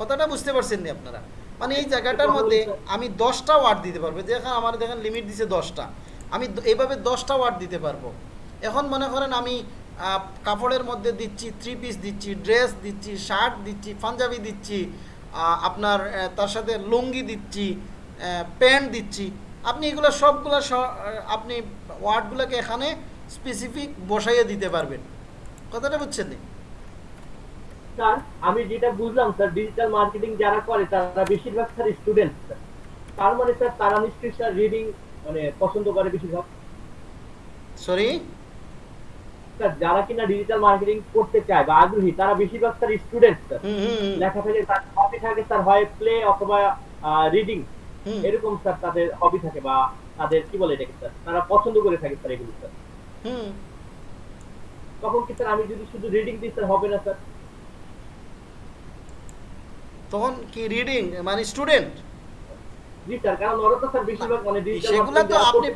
কথাটা বুঝতে পারছেন নি আপনারা? মানে এই জায়গাটার মধ্যে আমি দশটা ওয়ার্ড দিতে পারব। দেখেন, আমার দেখেন লিমিট দিছে দশটা। আমি এইভাবে দশটা ওয়ার্ড দিতে পারব। এখন মনে করেন আমি কাপড়ের মধ্যে দিচ্ছি থ্রি পিস দিচ্ছি ড্রেস দিচ্ছি শার্ট দিচ্ছি, পাঞ্জাবি দিচ্ছি আপনার তার সাথে লুঙ্গি দিচ্ছি প্যান্ট দিচ্ছি। আপনি এগুলো সবগুলো আপনি ওয়ার্ডগুলোকে এখানে স্পেসিফিক বসাইয়ে দিতে পারবেন। কথাটা বুঝছেন নি? স্যার আমি যেটা বুঝলাম স্যার ডিজিটাল মার্কেটিং যারা করে তারা বেশিরভাগ স্যার স্টুডেন্ট স্যার। তার মানে স্যার তারা নিশ্চয়ই স্যার রিডিং মানে পছন্দ করে বেশিরভাগ। সরি স্যার যারা কিনা ডিজিটাল মার্কেটিং করতে চায় বা আগ্রহী তারা বেশিরভাগ স্যার স্টুডেন্ট স্যার। লেখা থাকে তার হবি থাকে স্যার হয় প্লে অথবা রিডিং এরকম স্যার তাদের হবি থাকে বা তাদের কি বলে এটাকে স্যার তারা পছন্দ করে থাকে স্যার এগুলো স্যার। তখন কি স্যার আমি যদি শুধু রিডিং দিই স্যার হবে না স্যার? তখন কি রিডিং মানে স্টুডেন্ট মানে ডিজিটাল সেগুলো তো আপনি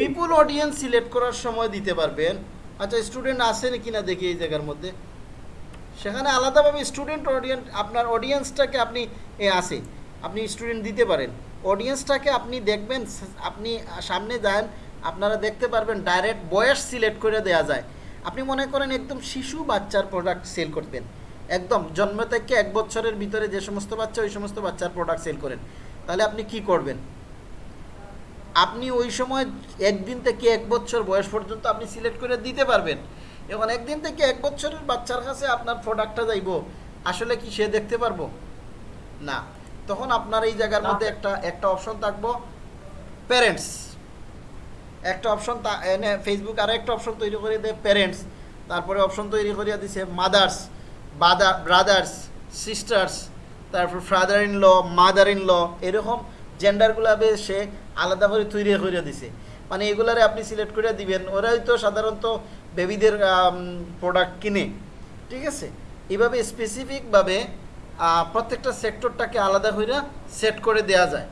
পিপুল অডিয়েন্স সিলেক্ট করার সময় দিতে পারবেন। আচ্ছা স্টুডেন্ট আছে নাকি না দেখি এই জায়গার মধ্যে। সেখানে আলাদাভাবে স্টুডেন্ট অডিয়েন্স আপনার অডিয়েন্সটাকে আপনি আপনি স্টুডেন্ট দিতে পারেন। অডিয়েন্সটাকে আপনি দেখবেন আপনি সামনে যান আপনারা দেখতে পারবেন ডাইরেক্ট বয়স সিলেক্ট করে দেওয়া যায়। আপনি মনে করেন একদম শিশু বাচ্চার প্রোডাক্ট সেল করবেন একদম জন্ম থেকে এক বছরের ভিতরে যে সমস্ত বাচ্চা ওই সমস্ত বাচ্চার প্রোডাক্ট সেল করেন। তাহলে আপনি কি করবেন? আপনি ওই সময় একদিন থেকে এক বছর বয়স পর্যন্ত আপনি সিলেক্ট করে দিতে পারবেন। এখন একদিন থেকে এক বছরের বাচ্চার কাছে আপনার প্রোডাক্টটা যাইব। আসলে কি সে দেখতে পারব? না। তখন আপনার এই জায়গার মধ্যে একটা একটা অপশন থাকব। প্যারেন্টস একটা অপশন তা এনে ফেসবুক আর একটা অপশন তৈরি করে দেয় প্যারেন্টস তারপরে অপশন তৈরি করিয়া দিছে মাদার্স বাদা ব্রাদার্স সিস্টার্স তারপর father in law mother in law এরকম জেন্ডারগুলো সে আলাদা করে তৈরি করে দিছে। মানে এগুলারে আপনি সিলেক্ট করে দিবেন, ওরাই তো সাধারণত বেবিদের প্রোডাক্ট কিনে, ঠিক আছে? এইভাবে স্পেসিফিকভাবে প্রত্যেকটা সেক্টরটাকে আলাদা করে সেট করে দেয়া যায়।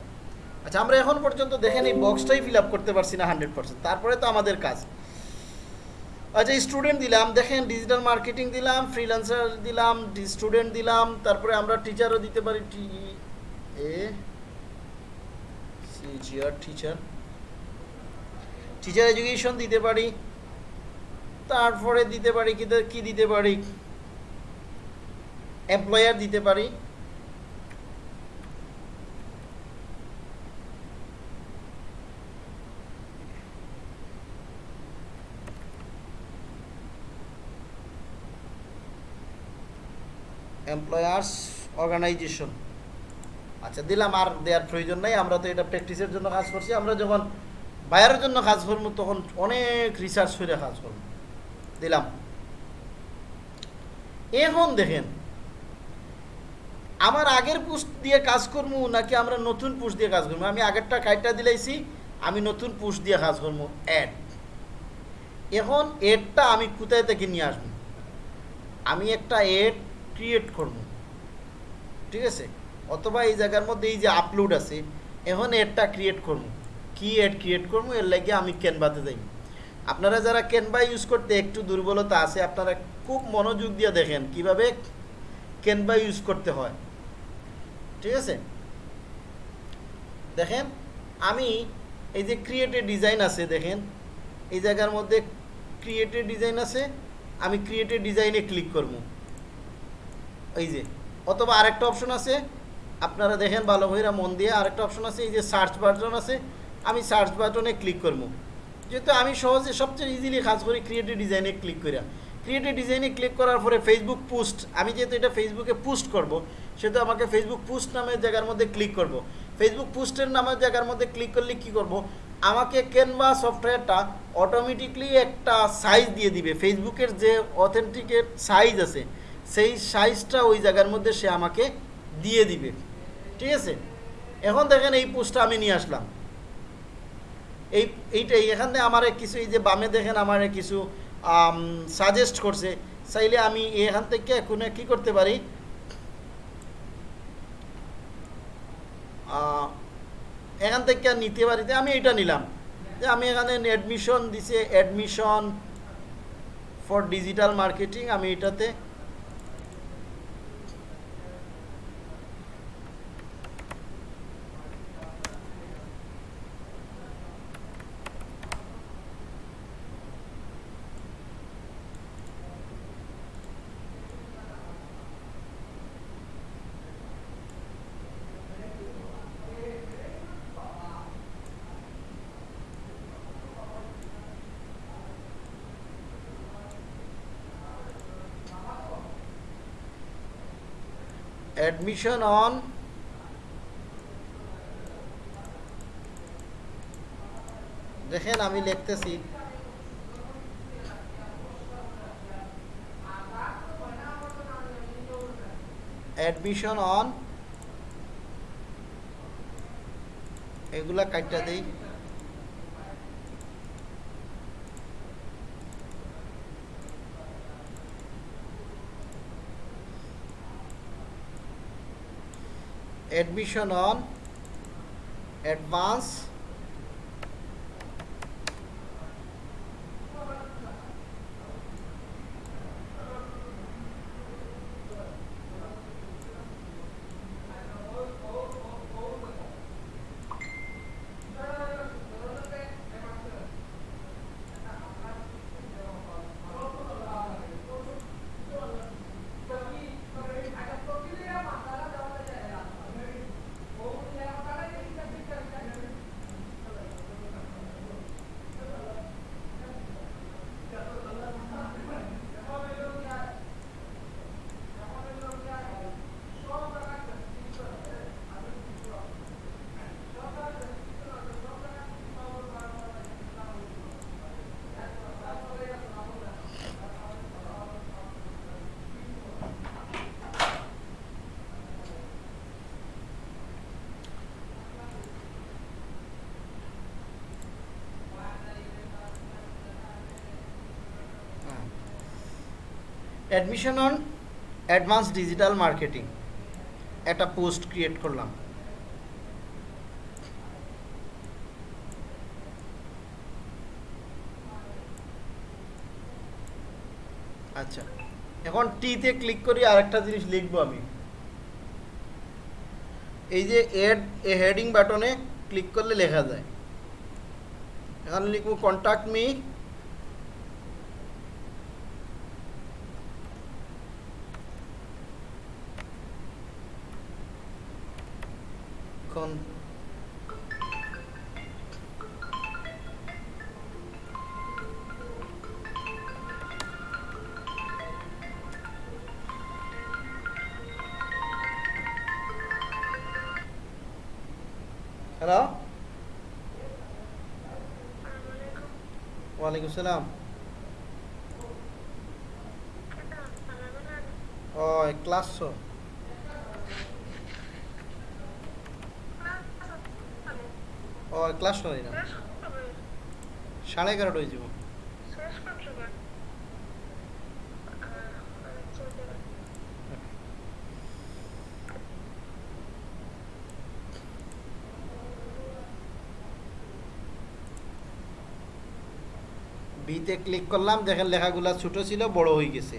আচ্ছা আমরা এখন পর্যন্ত দেখেন এই বক্সটাই ফিল করতে পারছি না হান্ড্রেড পার্সেন্ট তারপরে তো আমাদের কাজ। আচ্ছা স্টুডেন্ট দিলাম, দেখেন ডিজিটাল মার্কেটিং দিলাম ফ্রিল্যান্সার দিলাম স্টুডেন্ট দিলাম, তারপরে আমরা টিচারও দিতে পারি টি এ সিজিআর টিচার টিচার এডুকেশন দিতে পারি, তারপরে দিতে পারি, কি দিতে পারি? এমপ্লয়ার দিতে পারি। এমপ্লয়ার্স অর্গানাইজেশন আচ্ছা দিলাম, আর দেওয়ার প্রয়োজন নাই। আমরা তো এটা প্র্যাকটিসের জন্য কাজ করছি। আমরা যখন বায়ারের জন্য কাজ করব, তখন অনেক রিসার্চ করে কাজ করব। দিলাম। এখন দেখেন, আমার আগের পোস্ট দিয়ে কাজ করব নাকি আমরা নতুন পোস্ট দিয়ে কাজ করব? আমি আগেরটা কাইটটা দিলাইছি, আমি নতুন পোস্ট দিয়ে কাজ করব। অ্যাড এখন এডটা আমি কোথায় থেকে নিয়ে আসব? আমি একটা এড ক্রিয়েট করব। ঠিক আছে? অথবা এই জায়গার মধ্যে এই যে আপলোড আছে, এখন এডটা ক্রিয়েট করব। কি এড ক্রিয়েট করব? এর লাগে আমি ক্যানভাতে যাই। আপনারা যারা ক্যানভা ইউজ করতে একটু দুর্বলতা আছে, আপনারা খুব মনোযোগ দিয়ে দেখেন কীভাবে ক্যানভা ইউজ করতে হয়। ঠিক আছে? দেখেন, আমি এই যে ক্রিয়েটেড ডিজাইন আছে, দেখেন। এই জায়গার মধ্যে ক্রিয়েটেড ডিজাইন আছে, আমি ক্রিয়েটেড ডিজাইনে ক্লিক করব। এই যে, অথবা আরেকটা অপশন আছে, আপনারা দেখেন ভালো করে মন দিয়ে, আরেকটা অপশন আছে, এই যে সার্চ বাটন আছে, আমি সার্চ বাটনে ক্লিক করব। যেহেতু আমি সহজে সবচেয়ে ইজিলি কাজ করি ক্রিয়েটিভ ডিজাইনে ক্লিক করে ক্রিয়েটিভ ডিজাইনে ক্লিক করার পরে ফেসবুক পোস্ট আমি যেহেতু এটা ফেসবুকে পোস্ট করব, সেহেতু আমাকে ফেসবুক পোস্ট নামের জায়গার মধ্যে ক্লিক করব। ফেসবুক পোস্টের নামের জায়গার মধ্যে ক্লিক করলে কি করব? আমাকে ক্যানভা সফটওয়্যারটা অটোমেটিকলি একটা সাইজ দিয়ে দিবে। ফেসবুকের যে অথেন্টিকেট সাইজ আছে সেই সাইজটা ওই জায়গার মধ্যে সে আমাকে দিয়ে দিবে। ঠিক আছে? এখন দেখেন এই পোস্টটা আমি নিয়ে আসলাম। এই এইটাই এখান থেকে আমার কিছু, এই যে বামে দেখেন আমার কিছু সাজেস্ট করছে। চাইলে আমি এখান থেকে কোনো কি করতে পারি? এখান থেকে নিতে পারি। আমি এটা নিলাম। যে আমি এখানে অ্যাডমিশন দিছে অ্যাডমিশন ফর ডিজিটাল মার্কেটিং আমি এটাতে admission on দেখেন আমি লিখতেছি অ্যাডমিশন অন এগুলা কাটটা দেই। Admission on advance admission on advance digital marketing. একটা পোস্ট ক্রিয়েট করলাম। আচ্ছা এখন টিতে ক্লিক করি, আরেকটা জিনিস লিখব আমি। এই যে এড এ হেডিং বাটনে ক্লিক করলে লেখা যায়। এখানে লিখব কন্ট্যাক্ট মি ওয়ালাইকুম সালাম। ও ক্লাস ও ক্লাস সাড়ে এগারোটা হয়ে যাব। বিতে ক্লিক করলাম, দেখেন লেখাগুলা ছোটো ছিল, বড় হয়ে গেছে।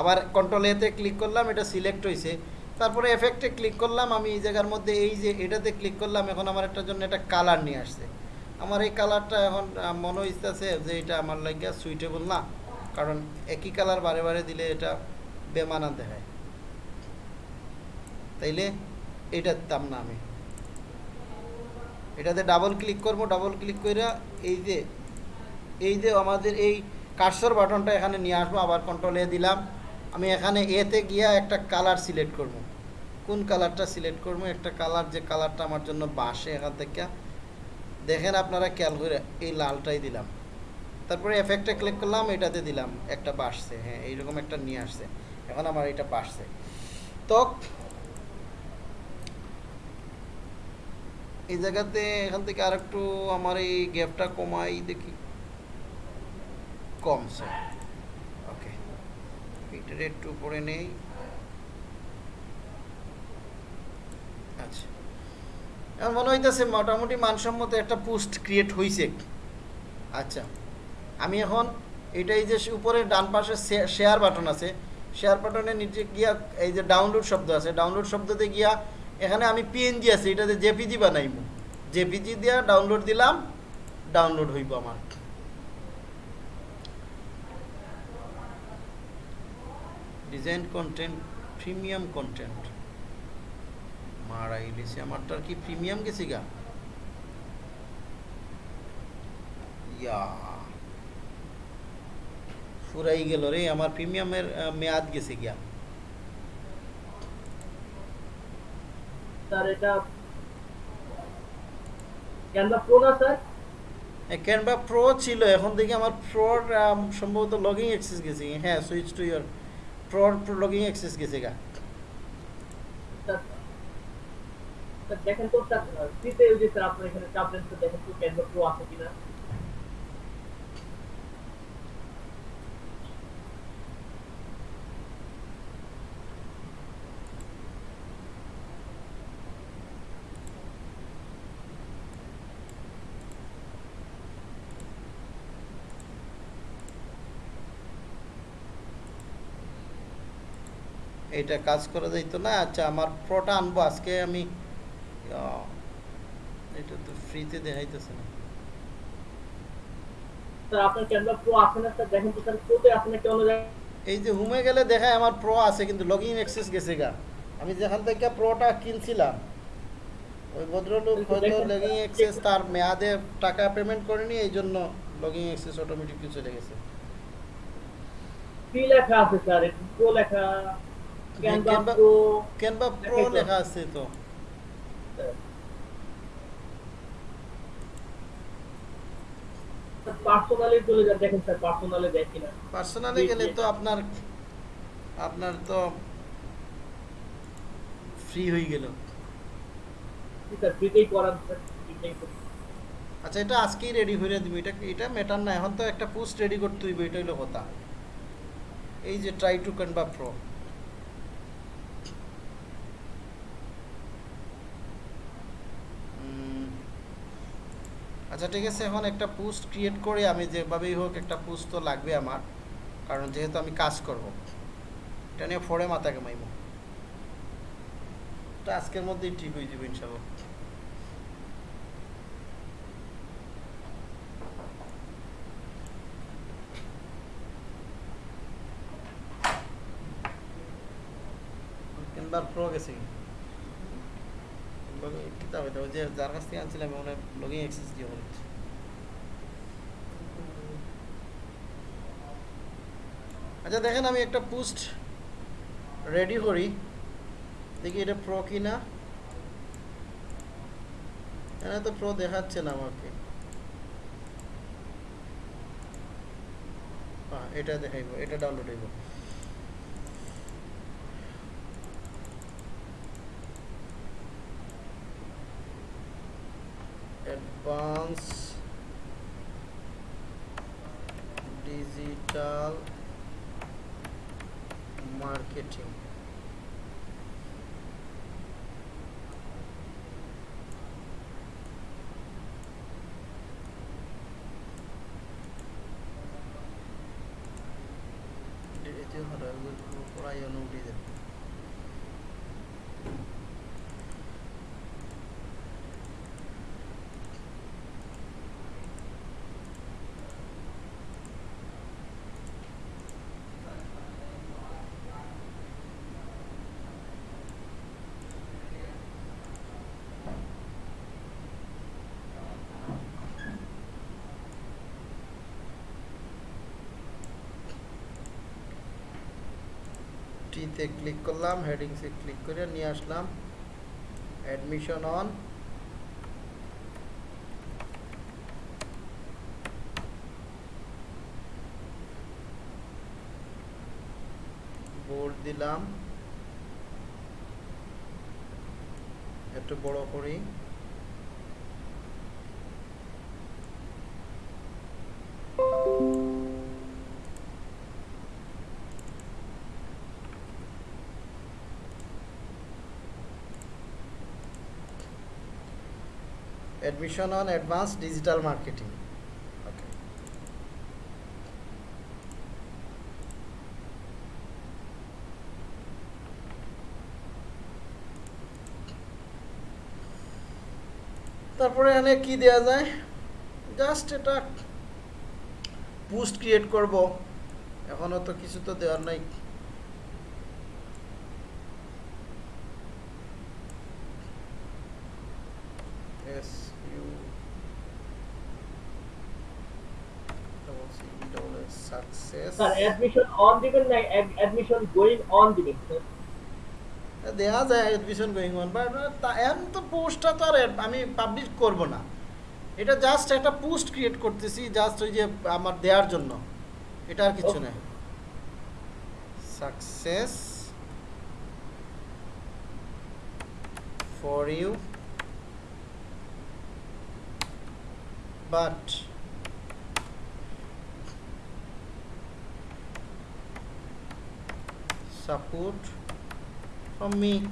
আবার কন্ট্রোল এতে ক্লিক করলাম, এটা সিলেক্ট হয়েছে। তারপরে এফেক্টে ক্লিক করলাম, আমি এই জায়গার মধ্যে এই যে এটাতে ক্লিক করলাম, এখন আমার একটা জন্য একটা কালার নিয়ে আসছে। আমার এই কালারটা এখন মনে হইতেছে যে এটা আমার লাগিয়া সুইটেবল না, কারণ একই কালার বারে বারে দিলে এটা বেমানা দেখায়। তাইলে এটা দিতাম না আমি। এটাতে ডাবল ক্লিক করব ডাবল ক্লিক করে এই যে এই যে আমাদের এই কার্সর বাটনটা এখানে নিয়ে আসব, আবার কন্ট্রোল এ দিলাম। আমি এখানে এতে গিয়া একটা কালার সিলেক্ট করব। কোন কালারটা সিলেক্ট করব? একটা কালার যে কালারটা আমার জন্য বাসে এখান থেকে। দেখেন আপনারা খেয়াল করে এই লালটাই দিলাম। তারপরে এফেক্টে ক্লিক করলাম, এটাতে দিলাম। একটা বাসছে হ্যাঁ এইরকম একটা নিয়ে আসছে। এখন আমার এটা বাসছে। তো এই জায়গাতে এখান থেকে আরেকটু আমার এই গ্যাপটা কমাই দেখি। কমছে ওকে এটার একটু উপরে নেই। আচ্ছা। এখন মনে হইতেছে মোটামুটি মানসম্মত একটা পোস্ট ক্রিয়েট হয়েছে আচ্ছা। আমি এখন এটাই যে উপরে ডান পাশে শেয়ার বাটন আছে শেয়ার বাটনের নিচে গিয়া এই যে ডাউনলোড শব্দ আছে ডাউনলোড শব্দতে গিয়া এখানে আমি পিএনজি আছে, এটাতে জেপিজি বানাইব। জেপিজি দিয়া ডাউনলোড দিলাম ডাউনলোড হইব আমার। ডিজাইন কন্টেন্ট প্রিমিয়াম কন্টেন্ট মারা ইলিশে আমারটার কি প্রিমিয়াম গেছি গা? ইয়া। ফুরাই গেল রে আমার প্রিমিয়ামের মেয়াদ গেছে গিয়া। স্যার এটা ক্যানভা প্রো না স্যার? ক্যানভা প্রো ছিল এখন দেখি আমার প্রোর সম্ভবত লগিং অ্যাক্সেস গেছে। হ্যাঁ সুইচ টু ইয়ার প্রোর লগিং অ্যাক্সেস গেছে গা স্যার স্যার দেখেন তো স্যার ফ্রিতে ওই যে স্যার আপনার এখানে চাপ দেন এইটা কাজ করা যাইতো না। আচ্ছা আমার প্রোটা আনব আজকে আমি এটা তো ফ্রিতে দেখাইতেছে না। এই যে হুমে গেলে দেখায় আমার প্রো আছে কিন্তু লগিং অ্যাক্সেস গেছে গা। আমি যেখান থেকে প্রোটা কিনছিলাম ওই ভদ্রলোক হয়তো লগিং অ্যাক্সেস তার মেয়াদে টাকা পেমেন্ট করেনি এই জন্য লগিং অ্যাক্সেস অটোমেটিকলি চলে গেছে। ফ্রি লেখা আছে স্যার? প্রো লেখা। ক্যানভা প্রো ক্যানভা প্রো লেখা আছে তো পার্সোনালি চলে যান দেখেন স্যার পার্সোনালে দেয় কিনা। পার্সোনালি গেলে তো আপনার আপনার তো ফ্রি হয়ে গেল। আচ্ছা এটা আজকেই রেডি করে দিবি এটা এটা ম্যাটার না এখন তো একটা পোস্ট রেডি করতে হইবে এটা হইল কথা। এই যে ট্রাই টু কনভা প্রো আচ্ছা ঠিক আছে, এখন একটা পোস্ট ক্রিয়েট করে আমি যেভাবেই হোক একটা পোস্ট তো লাগবে আমার, কারণ যেহেতু আমি কাজ করব। এটা নিয়ে ফোরে মাথা কামাইব এটা আজকের মধ্যেই ঠিক হয়ে যাবে ইনশাল্লাহ তিনবার প্রো যার কাছ থেকে আনছিলাম আচ্ছা দেখেন আমি একটা পোস্ট রেডি করি। দেখি এটা প্রো কি না এখানে তো প্রো দেখাচ্ছে না আমাকে। এটা দেখাইব, এটা ডাউনলোড হইব। Advance digital marketing. এতে হলো পড়াই অনুমতি দেবে। টিতে ক্লিক করলাম হেডিংসে ক্লিক করে নিয়ে আসলাম। অ্যাডমিশন অন বোর্ড দিলাম। একটু বড় করি admission on advanced digital marketing. তারপরে এখানে কি দেয়া যায়? জাস্ট এটা পোস্ট ক্রিয়েট করব। এখনও তো কিছু তো দেওয়ার নাই। স্যার অ্যাডমিশন অন দিবেন না অ্যাডমিশন গোয়িং অন দিবেন? স্যার দেখা যায় গোয়িং অন বাট এখন তো পোস্টটা তো আর আমি পাবলিশ করব না। এটা জাস্ট একটা পোস্ট ক্রিয়েট করতেছি জাস্ট ওই যে আমার দেওয়ার জন্য। এটা আর কিছু Okay. না success for you but support from me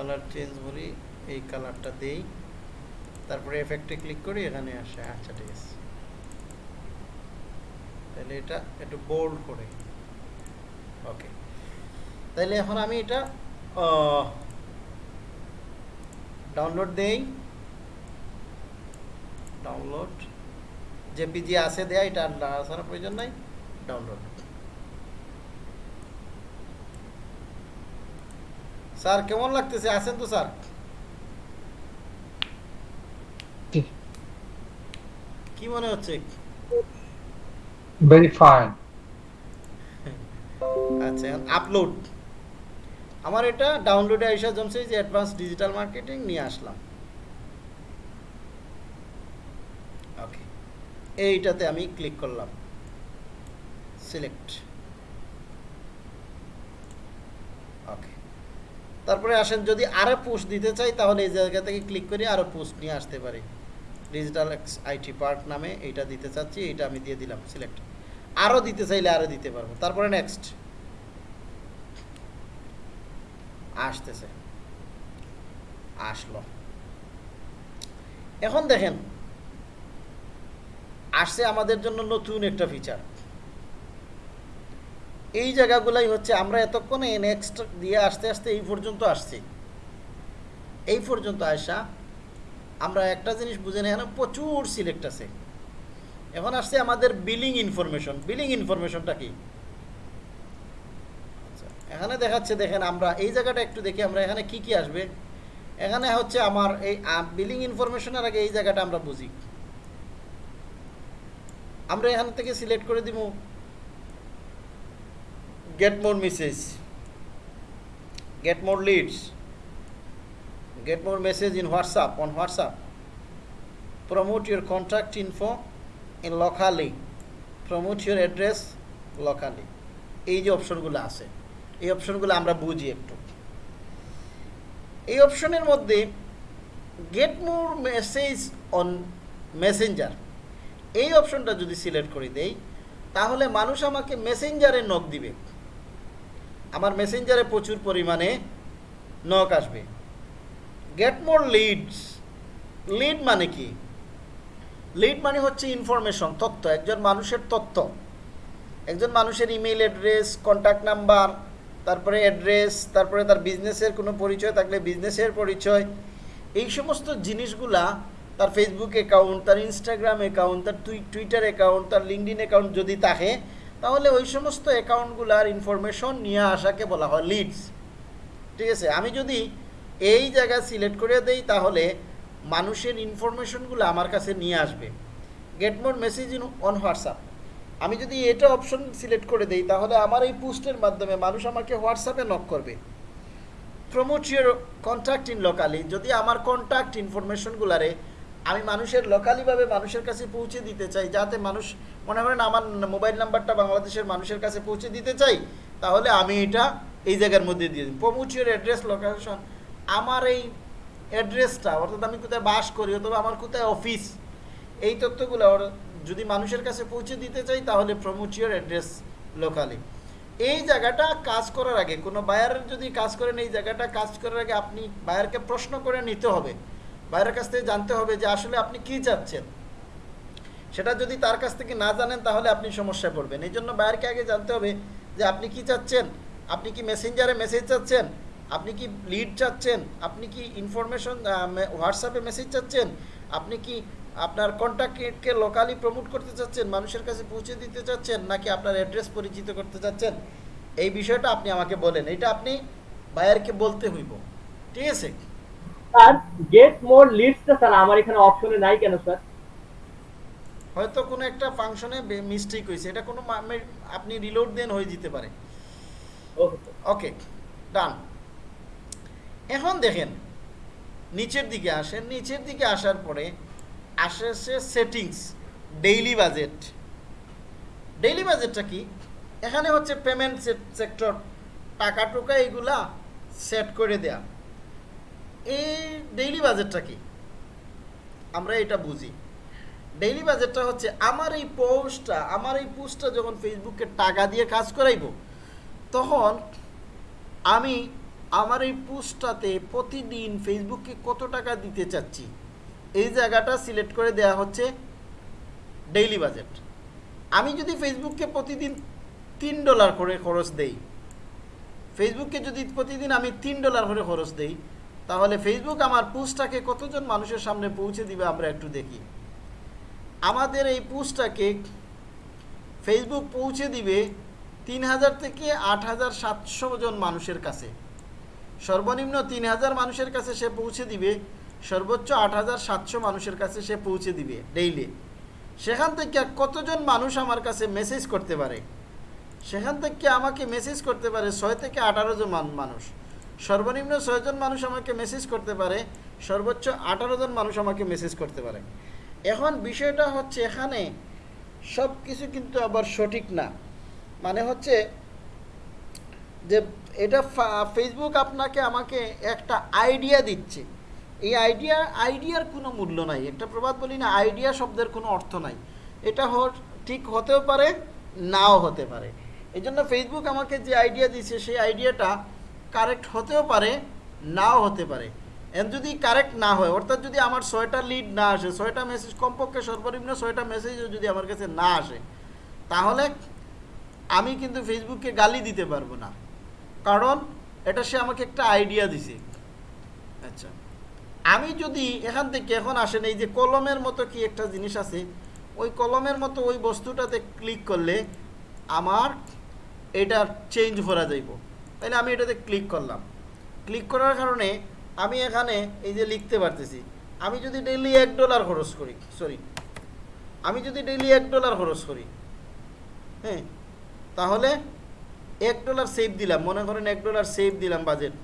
colour change বলি, এই কালারটা দেই। তারপরে এফেক্টে ক্লিক করি, এখানে আসে আচ্ছা ঠিক আছে। তাহলে এটা একটু বোল্ড করে। ওকে তাহলে এখন আমি এটা ডাউনলোড দেই। ডাউনলোড যে জেপিজি আছে দেয়া, এটা আর আসার প্রয়োজন নাই ডাউনলোড স্যার কেমন লাগতেছে? আছেন তো স্যার? কি মনে হচ্ছে? ভেরি ফাইন আচ্ছা আপলোড আমার এটা ডাউনলোডে আইসা জমছে যে অ্যাডভান্স ডিজিটাল মার্কেটিং নিয়ে আসলাম। ওকে এইটাতে আমি ক্লিক করলাম। সিলেক্ট ওকে তারপরে আসেন, যদি আরও পোস্ট দিতে চাই, তাহলে এই জায়গা থেকে ক্লিক করে আরও পোস্ট নিয়ে আসতে পারি। ডিজিটাল আইটি পার্ক নামে এইটা দিতে চাচ্ছি এইটা আমি দিয়ে দিলাম সিলেক্ট আরও দিতে চাইলে আরও দিতে পারব। তারপরে নেক্সট আসতেছে। আসলো। এখন দেখেন, আসছে আমাদের জন্য নতুন একটা ফিচার এই জায়গাগুলাই হচ্ছে আমরা এতক্ষণে নেক্সট দিয়ে আসতে আসতে এই পর্যন্ত আসছি। এই পর্যন্ত আসা আমরা একটা জিনিস বুঝে নেই প্রচুর সিলেক্ট আছে। এখন আসছে আমাদের বিলিং ইনফরমেশন বিলিং ইনফরমেশনটা কি? আচ্ছা, এখানে দেখাচ্ছে দেখেন আমরা এই জায়গাটা একটু দেখি আমরা এখানে কি কি আসবে? এখানে হচ্ছে আমার এই বিলিং ইনফরমেশনের আগে এই জায়গাটা আমরা বুঝি। আমরা এখান থেকে সিলেক্ট করে দিব। Get more message get more leads get more message in whatsapp on whatsapp promote your contact info in locally promote your address locally এই যে অপশনগুলো আছে এই অপশনগুলো আমরা বুঝি একটু এই অপশনের মধ্যে get more message on Messenger এই অপশনটা যদি সিলেক্ট করে দেই তাহলে মানুষ আমাকে মেসেঞ্জারে নক দিবে আমার মেসেঞ্জারে প্রচুর পরিমাণে নক আসবে। গেট মোর লিডস লিড মানে কি? লিড মানে হচ্ছে ইনফরমেশন তথ্য, একজন মানুষের তথ্য। একজন মানুষের ইমেল অ্যাড্রেস কন্ট্যাক্ট নাম্বার তারপরে অ্যাড্রেস তারপরে তার বিজনেসের কোনো পরিচয় থাকলে বিজনেসের পরিচয়। এই সমস্ত জিনিসগুলা তার ফেসবুক অ্যাকাউন্ট তার ইনস্টাগ্রাম অ্যাকাউন্ট তার টুইটার অ্যাকাউন্ট তার লিঙ্কডিন অ্যাকাউন্ট যদি থাকে তাহলে ওই সমস্ত অ্যাকাউন্টগুলার ইনফরমেশন নিয়ে আসাকে বলা হয় লিডস ঠিক আছে? আমি যদি এই জায়গা সিলেক্ট করে দেই, তাহলে মানুষের ইনফরমেশনগুলো আমার কাছে নিয়ে আসবে। Get more message in on WhatsApp আমি যদি এটা অপশন সিলেক্ট করে দেই, তাহলে আমার এই পোস্টের মাধ্যমে মানুষ আমাকে হোয়াটসঅ্যাপে নক করবে। Promote your contact in locally যদি আমার কন্ট্যাক্ট ইনফরমেশনগুলারে আমি মানুষের লোকালিভাবে মানুষের কাছে পৌঁছে দিতে চাই, যাতে মানুষ, মনে করেন আমার মোবাইল নাম্বারটা বাংলাদেশের মানুষের কাছে পৌঁছে দিতে চাই, তাহলে আমি এটা এই জায়গার মধ্যে দিয়ে দিই প্রমোট অ্যাড্রেস লোকেশন আমার এই অ্যাড্রেসটা অর্থাৎ আমি কোথায় বাস করি অথবা আমার কোথায় অফিস এই তথ্যগুলো যদি মানুষের কাছে পৌঁছে দিতে চাই, তাহলে প্রমোট ইউর অ্যাড্রেস লোকালি এই জায়গাটা কাজ করার আগে, কোনো বায়ারের যদি কাজ করেন, এই জায়গাটা কাজ করার আগে আপনি বায়ারকে প্রশ্ন করে নিতে হবে। বাইরের কাছ থেকে জানতে হবে যে আসলে আপনি কি চাচ্ছেন। সেটা যদি তার কাছ থেকে না জানেন, তাহলে আপনি সমস্যায় পড়বেন। এই জন্য বায়ারকে আগে জানতে হবে যে আপনি কি চাচ্ছেন? আপনি কি মেসেঞ্জারে মেসেজ চাচ্ছেন? আপনি কি লিড চাচ্ছেন? আপনি কি ইনফরমেশন হোয়াটসঅ্যাপে মেসেজ চাচ্ছেন? আপনি কি আপনার কন্ট্যাক্টকে লোকালি প্রমোট করতে চাচ্ছেন? মানুষের কাছে পৌঁছে দিতে চাচ্ছেন? নাকি আপনার অ্যাড্রেস পরিচিত করতে চাচ্ছেন? এই বিষয়টা আপনি আমাকে বলেন। এটা আপনি বায়ারকে বলতে হইব। ঠিক আছে? স্যার গেট মোর লিডসটা স্যার আমার এখানে অপশনে নাই কেন স্যার? হয়তো কোনো একটা ফাংশনে মিস্টেক হয়েছে। এটা কোনো আপনি রিলোড দেন হয়ে যেতে পারে। ওকে ওকে ডান এখন দেখেন নিচের দিকে আসেন। নিচের দিকে আসার পরে আসে সে সেটিংস ডেইলি বাজেট ডেইলি বাজেটটা কি? এখানে হচ্ছে পেমেন্ট সেক্টর টাকা টুকা এগুলা সেট করে দেয়া। এই ডেইলি বাজেটটা কি? আমরা এটা বুঝি। ডেইলি বাজেটটা হচ্ছে আমার এই পোস্টটা আমার এই পোস্টটা যখন ফেসবুকে টাকা দিয়ে কাজ করাইব, তখন আমি আমার এই পোস্টটাতে প্রতিদিন ফেসবুকে কত টাকা দিতে চাচ্ছি, এই জায়গাটা সিলেক্ট করে দেয়া হচ্ছে ডেইলি বাজেট আমি যদি ফেসবুককে প্রতিদিন তিন ডলার করে খরচ দেই ফেসবুককে যদি প্রতিদিন আমি তিন ডলার করে খরচ দেই তাহলে ফেসবুক আমার পোস্টটাকে কতজন মানুষের সামনে পৌঁছে দিবে আমরা একটু দেখি। আমাদের এই পোস্টটাকে ফেসবুক পৌঁছে দিবে তিন হাজার থেকে আট হাজার সাতশো জন মানুষের কাছে। সর্বনিম্ন তিন হাজার মানুষের কাছে সে পৌঁছে দিবে, সর্বোচ্চ আট হাজার সাতশো মানুষের কাছে সে পৌঁছে দিবে ডেইলি সেখান থেকে কতজন মানুষ আমার কাছে মেসেজ করতে পারে? সেখান থেকে আমাকে মেসেজ করতে পারে ছয় থেকে আঠারো জন মানুষ। সর্বনিম্ন ছয়জন মানুষ আমাকে মেসেজ করতে পারে, সর্বোচ্চ আঠারো জন মানুষ আমাকে মেসেজ করতে পারে। এখন বিষয়টা হচ্ছে এখানে সব কিছু কিন্তু আবার সঠিক না। মানে হচ্ছে যে এটা ফেসবুক আপনাকে আমাকে একটা আইডিয়া দিচ্ছে। এই আইডিয়া আইডিয়ার কোনো মূল্য নাই। একটা প্রবাদ বলি না আইডিয়া শব্দের কোনো অর্থ নাই। এটা ঠিক হতেও পারে, নাও হতে পারে। এই জন্য ফেসবুক আমাকে যে আইডিয়া দিচ্ছে সেই আইডিয়াটা কারেক্ট হতেও পারে, নাও হতে পারে। এন যদি কারেক্ট না হয়, অর্থাৎ যদি আমার ছয়টা লিড না আসে, ছয়টা মেসেজ কমপক্ষে সর্বনিম্ন ছয়টা মেসেজও যদি আমার কাছে না আসে, তাহলে আমি কিন্তু ফেসবুককে গালি দিতে পারব না। কারণ এটা সে আমাকে একটা আইডিয়া দিছে। আচ্ছা আমি যদি এখান থেকে এখন আসেন, এই যে কলমের মতো কি একটা জিনিস আছে, ওই কলমের মতো ওই বস্তুটাতে ক্লিক করলে আমার এটা চেঞ্জ করা যাইব। তাইলে আমি এটাতে ক্লিক করলাম। ক্লিক করার কারণে আমি এখানে এই যে লিখতে পারতেছি, আমি যদি ডেইলি এক ডলার খরচ করি সরি আমি যদি ডেইলি এক ডলার খরচ করি হ্যাঁ তাহলে এক ডলার সেভ দিলাম, মনে করেন এক ডলার সেভ দিলাম বাজেট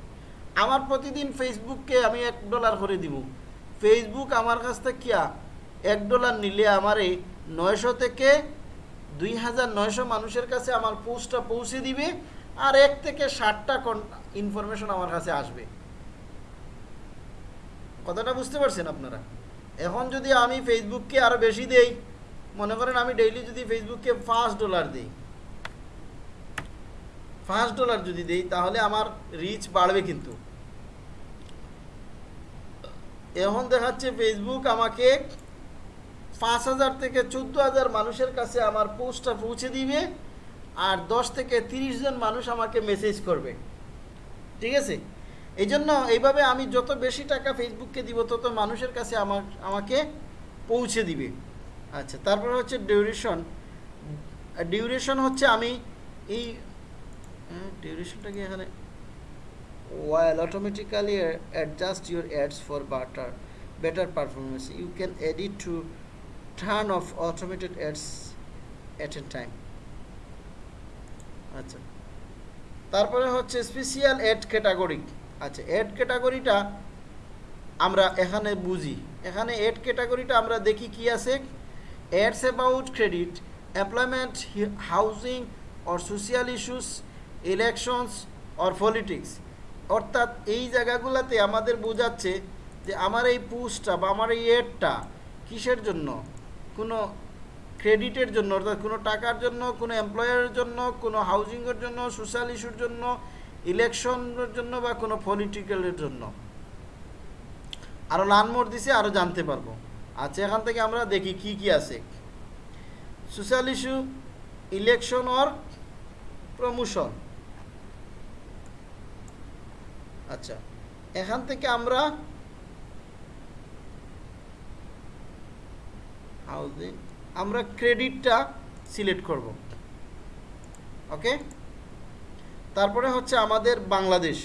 আমার প্রতিদিন ফেসবুককে আমি এক ডলার করে দিব। ফেসবুক আমার কাছ থেকে কিয়া এক ডলার নিলে আমার এই নয়শো থেকে দুই হাজার নয়শো মানুষের কাছে আমার পোস্টটা পৌঁছে দিবে। আর এক থেকে ষাটটা ইনফরমেশন আমার কাছে আসবে। কথাটা বুঝতে পারছেন আপনারা? এখন যদি আমি ফেসবুককে আরও বেশি দেই, মনে করেন আমি ডেইলি যদি ফেসবুককে পাঁচ ডলার দিই পাঁচ ডলার যদি দেই, তাহলে আমার রিচ বাড়বে কিন্তু। এখন দেখাচ্ছে ফেসবুক আমাকে পাঁচ হাজার থেকে চোদ্দ হাজার মানুষের কাছে আমার পোস্টটা পৌঁছে দিবে। আর দশ থেকে তিরিশ জন মানুষ আমাকে মেসেজ করবে। ঠিক আছে? এই জন্য এইভাবে আমি যত বেশি টাকা ফেসবুককে দিব, তত মানুষের কাছে আমার, আমাকে পৌঁছে দিবে। আচ্ছা তারপর হচ্ছে ডিউরেশন ডিউরেশন হচ্ছে আমি এই ডিউরেশনটা কি এখানে? While automatically adjust your ads for better better performance, you can edit to turn off automated ads at a time আচ্ছা। তারপরে হচ্ছে স্পেশিয়াল এড ক্যাটাগরি আচ্ছা এড ক্যাটাগরিটা আমরা এখানে বুঝি। এখানে এড ক্যাটাগরিটা আমরা দেখি কি আছে? Ads about credit employment housing or social issues elections or politics অর্থাৎ এই জায়গাগুলোতে আমাদের বোঝাচ্ছে যে আমার এই পোস্টটা বা আমার এই এডটা কিসের জন্য? কোনো ক্রেডিটের জন্য, অর্থাৎ কোনো টাকার জন্য, কোনো এমপ্লয়ারের জন্য, কোনো হাউজিংয়ের জন্য সোশ্যাল ইস্যুর জন্য ইলেকশনের জন্য বা কোনো পলিটিক্যালের জন্য। আরও লানমোর দিছে আরও জানতে পারব। আচ্ছা এখান থেকে আমরা দেখি কি কি আছে। Social issue election or promotion আচ্ছা এখান থেকে আমরা হাউজিং আমরা ক্রেডিটটা সিলেক্ট করব। ওকে তারপরে হচ্ছে আমাদের Bangladesh.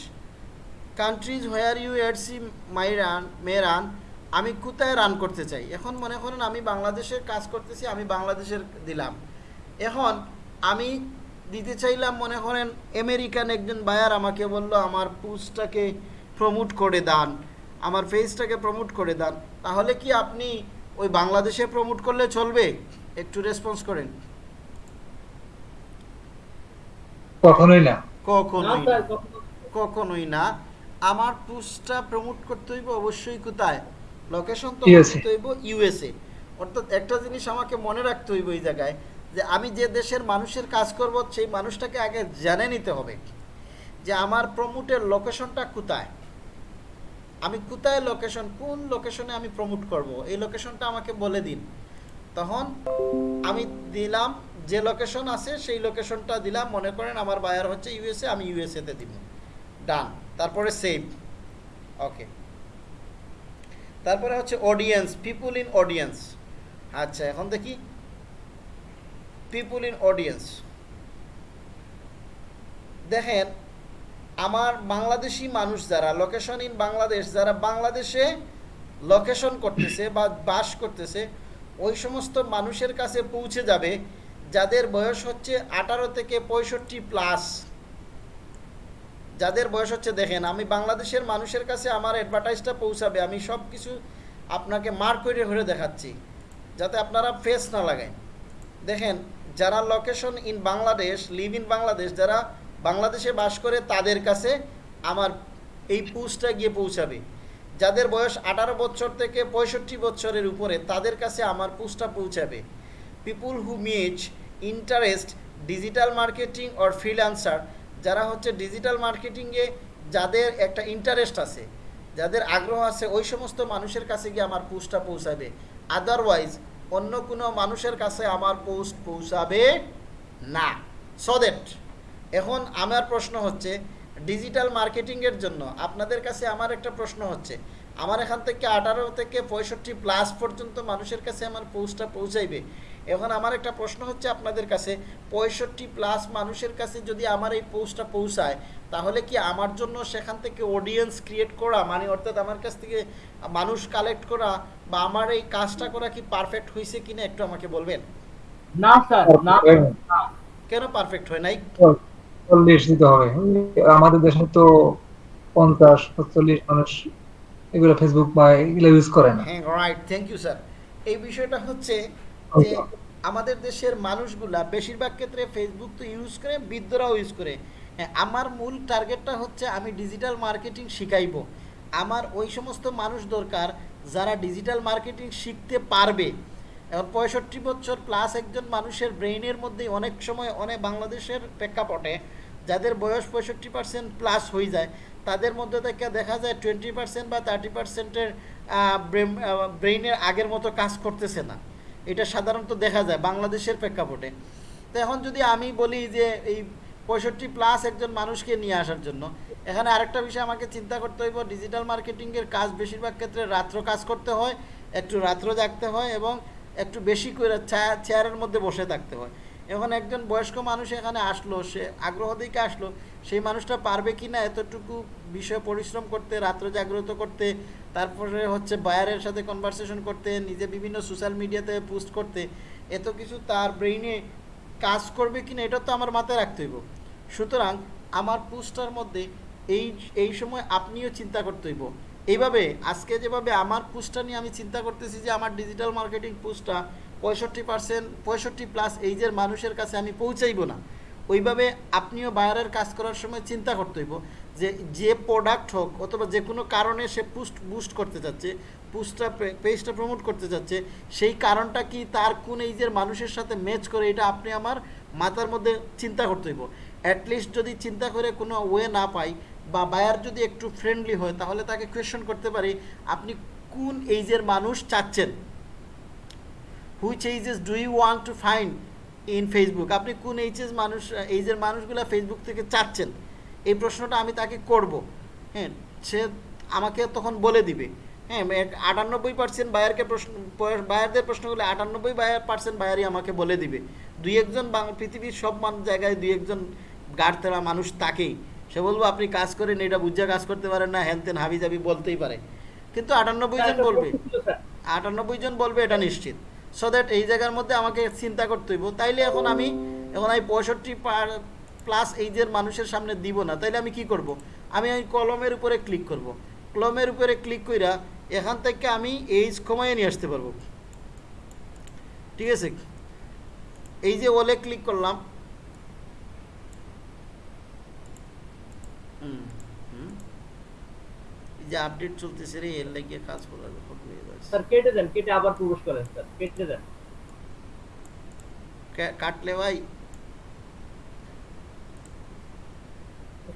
Countries where you ad see my run may run আমি কোথায় রান করতে চাই? এখন মনে করেন আমি বাংলাদেশের কাজ করতেছি, আমি বাংলাদেশের দিলাম। এখন আমি দিতে চাইলাম মনে করেন আমেরিকান একজন বায়ার আমাকে বলল, আমার পোস্টটাকে প্রমোট করে দান, আমার ফেসটাকে প্রমোট করে দান। তাহলে কি আপনি ওই বাংলাদেশে প্রমোট করলে চলবে? একটু রেসপন্স করেন। কখনোই না। কখনোই না কখনোই না। আমার পোস্টটা প্রমোট করতে হইব অবশ্যই কোথায়? লোকেশন তো করতে হইব ইউএসএ অর্থাৎ একটা জিনিস আমাকে মনে রাখতে হইব এই জায়গায় যে আমি যে দেশের মানুষের কাজ করব সেই মানুষটাকে আগে জেনে নিতে হবে যে আমার প্রমোটের লোকেশনটা কোথায়। আমি কোথায় লোকেশন কোন লোকেশনে আমি প্রমোট করব? এই লোকেশনটা আমাকে বলে দিন। তখন আমি দিলাম, যে লোকেশন আছে সেই লোকেশনটা দিলাম। মনে করেন আমার বায়ার হচ্ছে ইউএসএ আমি ইউএসএতে দিব। ডান তারপরে সেভ ওকে তারপরে হচ্ছে অডিয়েন্স পিপুল ইন অডিয়েন্স আচ্ছা এখন দেখি। পিপুল ইন অডিয়েন্স দেখেন আমার বাংলাদেশি মানুষ যারা লোকেশন ইন বাংলাদেশ, যারা বাংলাদেশে লোকেশন করতেছে বা বাস করতেছে, ওই সমস্ত মানুষের কাছে পৌঁছে যাবে, যাদের বয়স হচ্ছে আঠারো থেকে পঁয়ষট্টি প্লাস যাদের বয়স হচ্ছে, দেখেন, আমি বাংলাদেশের মানুষের কাছে আমার অ্যাডভার্টাইজটা পৌঁছাবে, আমি সব কিছু আপনাকে মার্ক করে করে দেখাচ্ছি, যাতে আপনারা ফেস না লাগায়। দেখেন, যারা location in Bangladesh live in Bangladesh, যারা বাংলাদেশে বাস করে তাদের কাছে আমার এই পোস্টটা গিয়ে পৌঁছাবে। যাদের বয়স আঠারো বছর থেকে পঁয়ষট্টি বছরের উপরে, তাদের কাছে আমার পোস্টটা পৌঁছাবে। People who much interest digital marketing or freelancer যারা হচ্ছে ডিজিটাল মার্কেটিংয়ে যাদের একটা ইন্টারেস্ট আছে, যাদের আগ্রহ আছে, ওই সমস্ত মানুষের কাছে গিয়ে আমার পোস্টটা পৌঁছাবে। আদারওয়াইজ অন্য কোনো মানুষের কাছে আমার পোস্ট পৌঁছাবে না। সো দ্যাট এখন আমার প্রশ্ন হচ্ছে ডিজিটাল মার্কেটিংয়ের জন্য আপনাদের কাছে আমার একটা প্রশ্ন হচ্ছে আমার এখান থেকে আঠারো থেকে পঁয়ষট্টি প্লাস পর্যন্ত মানুষের কাছে আমার পোস্টটা পৌঁছাইবে। এখন আমার একটা প্রশ্ন হচ্ছে আপনাদের কাছে পঁয়ষট্টি প্লাস মানুষের কাছে যদি আমার এই পোস্টটা পৌঁছায় তাহলে কি আমার জন্য সেখান থেকে অডিয়েন্স ক্রিয়েট করা মানে অর্থাৎ আমার কাছ থেকে মানুষ কালেক্ট করা বা আমার এই কাজটা করা কি পারফেক্ট হয়েছে কিনা একটু আমাকে বলবেন? না স্যার না। না। কেন পারফেক্ট হয় নাই? চল্লিশ দিতে হবে আমাদের দেশে তো পঞ্চাশ চল্লিশ মানুষ এগুলো ফেসবুক বা এগুলো ইউজ করে না। হ্যাঁ রাইট থ্যাংক ইউ স্যার এই বিষয়টা হচ্ছে যে আমাদের দেশের মানুষগুলা বেশিরভাগ ক্ষেত্রে ফেসবুক তো ইউজ করে বৃদ্ধরাও ইউজ করে। হ্যাঁ আমার মূল টার্গেটটা হচ্ছে আমি ডিজিটাল মার্কেটিং শিখাইবো। আমার ওই সমস্ত মানুষ দরকার যারা ডিজিটাল মার্কেটিং শিখতে পারবে। এখন পঁয়ষট্টি বছর প্লাস একজন মানুষের ব্রেইনের মধ্যে অনেক সময় অনেক বাংলাদেশের প্রেক্ষাপটে যাদের বয়স পঁয়ষট্টি পার্সেন্ট প্লাস হয়ে যায়, তাদের মধ্যে থেকে দেখা যায় টোয়েন্টি পার্সেন্ট বা থার্টি পার্সেন্টের ব্রেইনের আগের মতো কাজ করতেছে না। এটা সাধারণত দেখা যায় বাংলাদেশের প্রেক্ষাপটে। তো এখন যদি আমি বলি যে এই পঁয়ষট্টি প্লাস একজন মানুষকে নিয়ে আসার জন্য, এখানে আরেকটা বিষয় আমাকে চিন্তা করতে হইব ডিজিটাল মার্কেটিংয়ের কাজ বেশিরভাগ ক্ষেত্রে রাত্র কাজ করতে হয়, একটু রাত্র জাগতে হয় এবং একটু বেশি করে চেয়ারের মধ্যে বসে থাকতে হয়। এখন একজন বয়স্ক মানুষ এখানে আসলো, সে আগ্রহ দিকে আসলো, সেই মানুষটা পারবে কি না এতটুকু বিষয় পরিশ্রম করতে, রাত্র জাগ্রত করতে, তারপরে হচ্ছে বায়ারের সাথে কনভারসেশন করতে, নিজে বিভিন্ন সোশ্যাল মিডিয়াতে পোস্ট করতে, এত কিছু তার ব্রেইনে কাজ করবে কি না এটা তো আমার মাথায় রাখতে হইব। সুতরাং আমার পোস্টটার মধ্যে এই এই সময় আপনিও চিন্তা করতে হইব। এইভাবে আজকে যেভাবে আমার পোস্টটা নিয়ে আমি চিন্তা করতেছি যে আমার ডিজিটাল মার্কেটিং পোস্টটা পঁয়ষট্টি পার্সেন্ট পঁয়ষট্টি প্লাস এইজের মানুষের কাছে আমি পৌঁছাইব না। ওইভাবে আপনিও বায়ারের কাজ করার সময় চিন্তা করতে হইব যে যে প্রোডাক্ট হোক অথবা যে কোনো কারণে সে পুস্ট বুস্ট করতে যাচ্ছে পুস্টটা পেজটা প্রমোট করতে যাচ্ছে সেই কারণটা কি তার কোন এইজের মানুষের সাথে ম্যাচ করে এটা আপনি আমার মাথার মধ্যে চিন্তা করতে হইব। অ্যাটলিস্ট যদি চিন্তা করে কোনো ওয়ে না পাই বা বায়ার যদি একটু ফ্রেন্ডলি হয় তাহলে তাকে কোয়েশন করতে পারি, আপনি কোন এইজের মানুষ চাচ্ছেন? Which ages do you want to find in Facebook আপনি কোন এইচএস মানুষ এইজের মানুষগুলো ফেসবুক থেকে চাচ্ছেন? এই প্রশ্নটা আমি তাকে করব। হ্যাঁ সে আমাকে তখন বলে দিবে। হ্যাঁ আটানব্বই পার্সেন্ট বায়ারকে প্রশ্ন বায়ারদের প্রশ্ন করলে আটানব্বই বায়ার পার্সেন্ট বায়ারই আমাকে বলে দিবে। দুই একজন পৃথিবীর সব জায়গায় দুই একজন গাড় তেরা মানুষ তাকেই। সে বলব আপনি কাজ করেন এটা বুঝা কাজ করতে পারেন না হ্যান তেন হাবি জাবি বলতেই পারে। কিন্তু আটানব্বই জন বলবে। আটানব্বই জন বলবে এটা নিশ্চিত। সো দ্যাট এই জায়গার মধ্যে আমাকে চিন্তা করতে হইব। তাইলে এখন আমি এখন আমি পঁয়ষট্টি প্লাস এইজের মানুষের সামনে দিব না। তাইলে আমি কি করব? আমি ওই কলমের উপরে ক্লিক করব। কলমের উপরে ক্লিক কইরা এখান থেকে আমি এইজ কমাইয়ে নিয়ে আসতে পারব। ঠিক আছে? এই যে ওলে ক্লিক করলাম। যে আপডেট চলতেছে রে, এর লাগিয়ে কাজ করা স্যার কেটে দেন কেটে আবার প্রবেশ করেন স্যার কেটে দেন। কাটলে ভাই?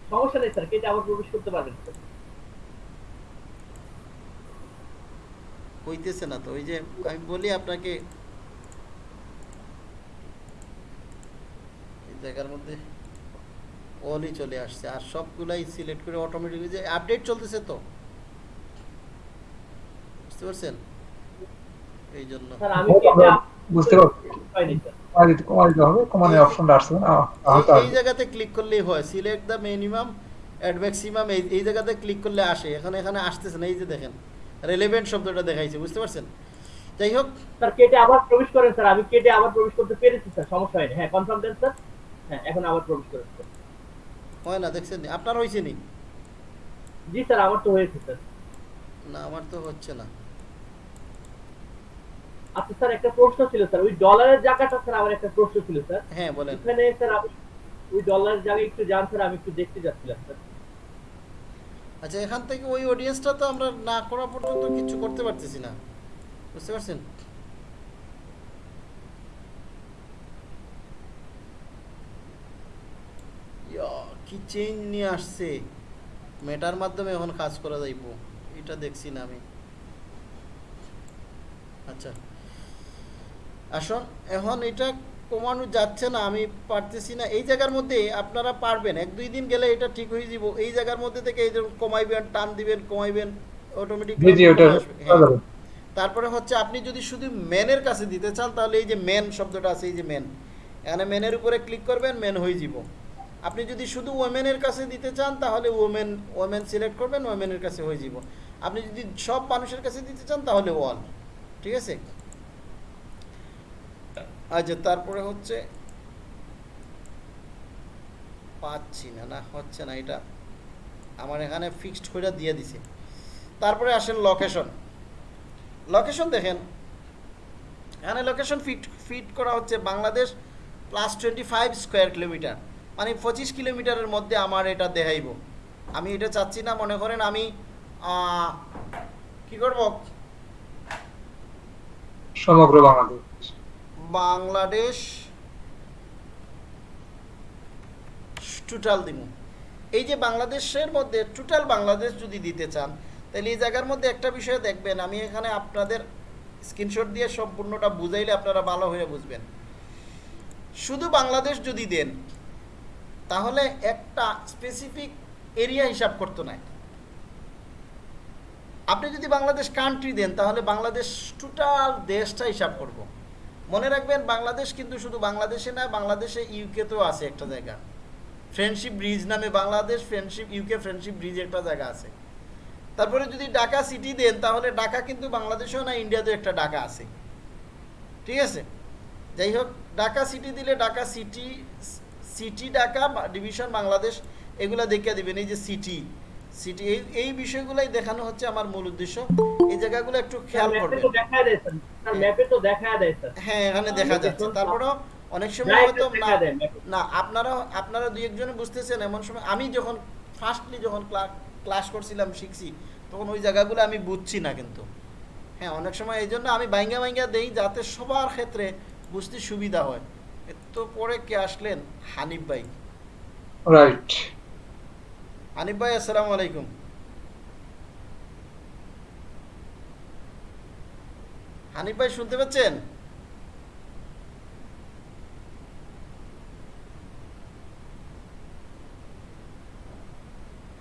সমস্যা নেই স্যার কেটে আবার প্রবেশ করতে পারবেন স্যার। হইতেছে না তো ওই যে আমি বলি আপনাকে। এই জায়গার মধ্যে অলই চলে আসছে আর সবগুলাই সিলেক্ট করে অটোমেটিক যে আপডেট চলতেছে তো? বুঝতে পারছেন? এই জন্য বুঝতে এই- জায়গাতে ক্লিক করলেই হয়। Select the minimum and maximum এই এই জায়গাতে ক্লিক করলে আসে। এখানে এখানে আসতেছে না। এই যে দেখেন রেলেভেন্ট শব্দটা দেখাইছে। বুঝতে পারছেন? যাই হোক। স্যার কেটে আবার প্রবেশ করেন স্যার। আমি কেটে আবার প্রবেশ করতে পেরেছি স্যার। সমস্যা হয়নি। হ্যাঁ কনফার্ম দেন স্যার। হ্যাঁ এখন আবার প্রবেশ করেন স্যার। হয় না দেখছেন? আপনার হয়েছে নি? জি স্যার আমার তো হয়েছে স্যার। না আমার তো হচ্ছে না। আচ্ছা স্যার একটা প্রশ্ন ছিল স্যার ওই ডলারের জায়গাটা স্যার আমার একটা প্রশ্ন ছিল স্যার। হ্যাঁ বলেন। এখানে স্যার আমি ওই ডলারের জায়গায় একটু যান স্যার আমি একটু দেখতে যাচ্ছিলাম স্যার। আচ্ছা এখান থেকে ওই অডিয়েন্সটা তো আমরা না করা পর্যন্ত কিছু করতে পারতেছি না। বুঝতে পারছেন? কি চেঞ্জ নিয়ে আসছে? মেটার মাধ্যমে এখন কাজ করা যাইব। এটা দেখছি না আমি। আচ্ছা। আসুন এখন এটা কমানো যাচ্ছে না আমি পারতেছি না। এই জায়গার মধ্যে আপনারা পারবেন এক দুই দিন গেলে এটা ঠিক হয়ে যাব। এই জায়গার মধ্যে থেকে এই যে কমাইবেন টান দিবেন কমাইবেন অটোমেটিক ওটা তারপরে হচ্ছে আপনি যদি শুধু মেনের কাছে দিতে চান তাহলে এই যে মেন শব্দটা আছে এই যে মেন এখানে মেনের উপরে ক্লিক করবেন মেন হয়ে যাব। আপনি যদি শুধু ওমেনের কাছে দিতে চান তাহলে ওমেন ওমেন সিলেক্ট করবেন ওমেনের কাছে হয়ে যাব। আপনি যদি সব মানুষের কাছে দিতে চান তাহলে ওয়াল ঠিক আছে? আচ্ছা তারপরে হচ্ছে পাচ্ছি না না, হচ্ছে না, এটা আমার এখানে ফিক্সড করে দিয়ে দিছে। তারপরে আসেন লোকেশন লোকেশন দেখেন, এখানে লোকেশন ফিট ফিট করা হচ্ছে Bangladesh plus twenty five square kilometre মানে পঁচিশ কিলোমিটারের মধ্যে আমার এটা দেখাইব। আমি এটা চাচ্ছি না, মনে করেন আমি কি করব? সমগ্র বাংলাদেশ। বাংলাদেশ টোটাল দিব এই যে বাংলাদেশের মধ্যে টোটাল বাংলাদেশ যদি দিতে চান, তাহলে এই জায়গার মধ্যে একটা বিষয় দেখবেন, আমি এখানে আপনাদের স্ক্রিনশট দিয়ে সম্পূর্ণটা বুঝাইলে আপনারা ভালো হয়ে বুঝবেন। শুধু বাংলাদেশ যদি দেন, তাহলে একটা স্পেসিফিক এরিয়া হিসাব করতো না আপনি যদি বাংলাদেশ কান্ট্রি দেন, তাহলে বাংলাদেশ টোটাল দেশটা হিসাব করব। মনে রাখবেন, বাংলাদেশ কিন্তু শুধু বাংলাদেশে না, বাংলাদেশে ইউকেতেও আছে একটা জায়গা। ফ্রেন্ডশিপ ব্রিজ নামে Bangladesh friendship UK friendship bridge একটা জায়গা আছে। তারপরে যদি ঢাকা সিটি দেন, তাহলে ঢাকা কিন্তু বাংলাদেশেও না ইন্ডিয়াতেও একটা ঢাকা আছে। ঠিক আছে? যাই হোক, ঢাকা সিটি দিলে Dhaka city city Dhaka division Bangladesh, এগুলা দেখিয়ে দিবেন। এই যে সিটি সিটি এই এই বিষয়গুলাই দেখানো হচ্ছে আমার মূল উদ্দেশ্য। এই জায়গাগুলো একটু খেয়াল করবেন তো দেখায় দেয় স্যার। স্যার ম্যাপে তো দেখায় দেয় স্যার। হ্যাঁ এখানে দেখা যাচ্ছে। তারপরেও অনেক সময় হয়তো না দেখা। না আপনারা আপনারা দুই একজনে বুঝতেছেন এমন সময় আমি যখন ফার্স্টলি যখন ক্লাস করছিলাম শিখছি তখন ওই জায়গাগুলো আমি বুঝছি না কিন্তু। হ্যাঁ অনেক সময় এই জন্য আমি বাইঙ্গা বাইঙ্গা দেই যাতে সবার ক্ষেত্রে বুঝতে সুবিধা হয়। তো পরে কে আসলেন? হানিফ ভাই। রাইট হানিফ ভাই, আসসালামু আলাইকুম। হানিফ ভাই, শুনতে পাচ্ছেন?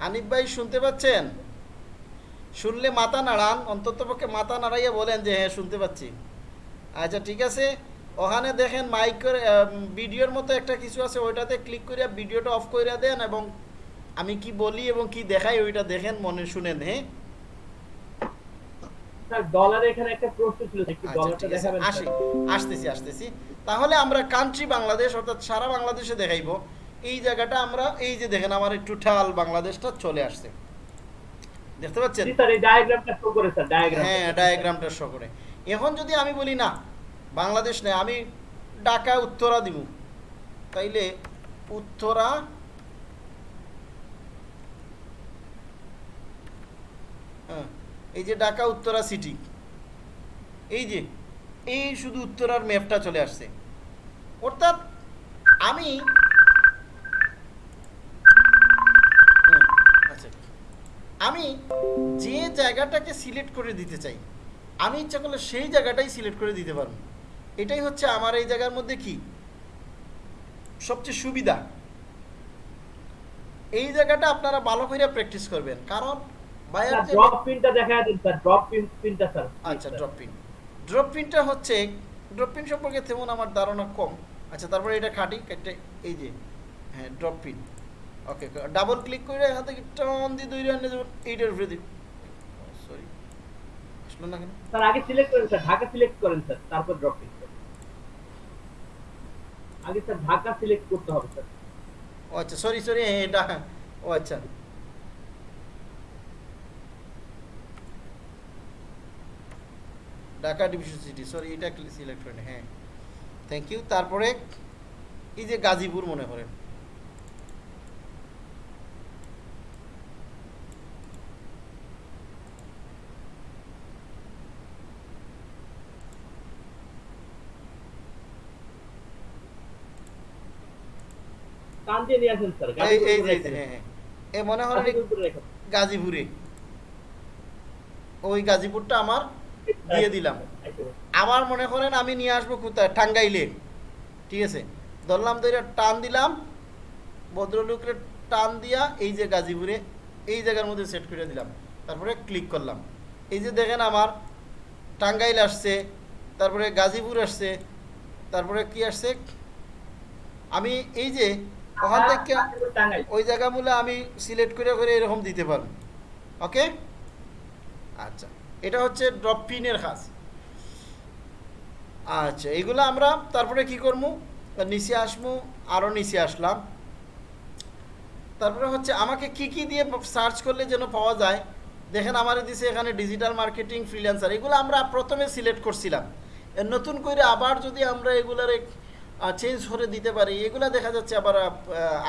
হানিফ ভাই, শুনতে পাচ্ছেন? শুনলে মাথা নাড়ান অন্তত পক্ষে মাথা নাড়াইয়া বলেন যে হ্যাঁ শুনতে পাচ্ছি। আচ্ছা ঠিক আছে। ওখানে দেখেন মাইকের ভিডিওর মতো একটা কিছু আছে, ওইটাতে ক্লিক করিয়া ভিডিওটা অফ করিয়া দেন এবং আমি কি বলি এবং কি দেখাই ওইটা দেখেন মনে শুনেন হ্যাঁ? আচ্ছা ডলারটা ঠিক আছে। দেখাবেন আসি স্যার? আসতেছি আসতেছি। তাহলে আমরা কান্ট্রি বাংলাদেশ অর্থাৎ সারা বাংলাদেশে দেখাইবো। এই জায়গাটা আমরা এই যে দেখেন আমার একটু ঠাল বাংলাদেশটা চলে আসছে। দেখতে পাচ্ছেন? হ্যাঁ ডায়াগ্রামটা শো করে। এখন যদি আমি বলি না বাংলাদেশ নেই আমি ঢাকা উত্তরা দিব তাইলে উত্তরা হ্যাঁ, এই যে ঢাকা উত্তরা সিটি এই যে এই শুধু উত্তরার ম্যাপটা চলে আসছে। অর্থাৎ আমি আচ্ছা আমি যে জায়গাটাকে সিলেক্ট করে দিতে চাই আমি ইচ্ছা করলে সেই জায়গাটাই সিলেক্ট করে দিতে পারব। এটাই হচ্ছে আমার এই জায়গার মধ্যে কি? সবচেয়ে সুবিধা। এই জায়গাটা আপনারা ভালো করে প্র্যাকটিস করবেন। কারণ বায়ার ড্রপ পিনটা দেখা দেন স্যার ড্রপ পিন পিনটা স্যার আচ্ছা ড্রপ পিন ড্রপ পিনটা হচ্ছে ড্রপ পিন সম্পর্কে তেমন আমার ধারণা কম। আচ্ছা তারপরে এটা খাটি একটা এই যে হ্যাঁ drop pin okay double click করে এখান থেকে দিয়ে দৌড়ে আনলে যেমন এইটার উপরে দিই সরি আসলো না কেন? স্যার আগে সিলেক্ট করেন স্যার ঢাকা সিলেক্ট করেন স্যার তারপর ড্রপ পিন আগে স্যার ঢাকা সিলেক্ট করতে হবে স্যার ও আচ্ছা সরি সরি এটা ও আচ্ছা। ঢাকা ডিভিশন সিটি সরি এটা সিলেক্ট করেন হ্যাঁ। থ্যাংক ইউ তারপরে এই যে গাজীপুর মনে করেন। গাজীপুরে। ওই গাজীপুরটা আমার দিয়ে দিলাম। আবার মনে করেন আমি নিয়ে আসব কোথায়? টাঙ্গাইলে। ঠিক আছে? ধরলাম ধরে টান দিলাম। ভদ্রলোকের টান দিয়া এই যে গাজীপুরে এই জায়গার মধ্যে সেট করে দিলাম। তারপরে ক্লিক করলাম। এই যে দেখেন আমার টাঙ্গাইল আসছে তারপরে গাজীপুর আসছে তারপরে কি আসছে? আমি এই যে ওখান থেকে টাঙ্গাইল। ওই জায়গাগুলো আমি সিলেক্ট করে করে এরকম দিতে পারব। ওকে আচ্ছা। এটা হচ্ছে ড্রপ পিনের কাজ আচ্ছা এগুলো আমরা তারপরে কি করব নিচে আসব আরও নিচে আসলাম। তারপরে হচ্ছে আমাকে কি কি দিয়ে সার্চ করলে যেন পাওয়া যায়? দেখেন আমার দিছে এখানে ডিজিটাল মার্কেটিং, ফ্রিল্যান্সার। এগুলো আমরা প্রথমে সিলেক্ট করছিলাম। নতুন করে আবার যদি আমরা এগুলার চেঞ্জ করে দিতে পারি, এগুলা দেখা যাচ্ছে আবার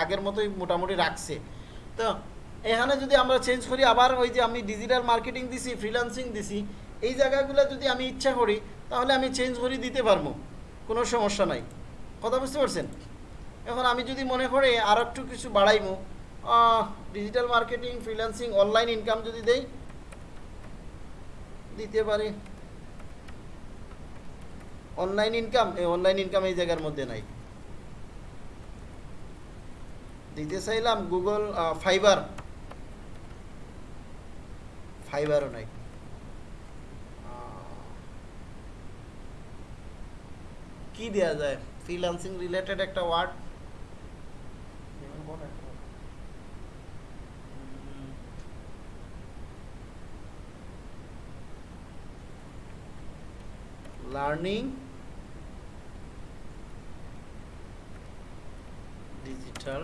আগের মতোই মোটামুটি রাখছে। তো এখানে যদি আমরা চেঞ্জ করি, আবার ওই যে আমি ডিজিটাল মার্কেটিং দিছি ফ্রিল্যান্সিং দিছি, এই জায়গাগুলো যদি আমি ইচ্ছা করি, তাহলে আমি চেঞ্জ করে, দিতে পারব। কোনো সমস্যা নাই। কথা বুঝতে পারছেন? এখন আমি যদি মনে করি, আর একটু কিছু বাড়াইমো digital marketing freelancing online income যদি দেই, দিতে পারি। অনলাইন ইনকাম এই অনলাইন ইনকাম এই জায়গার মধ্যে নাই। দিতে চাইলাম গুগল ফাইবার ফাইবারও নাই। কি দেয়া যায়? ফ্রিল্যান্সিং রিলেটেড একটা ওয়ার্ড লার্নিং ডিজিটাল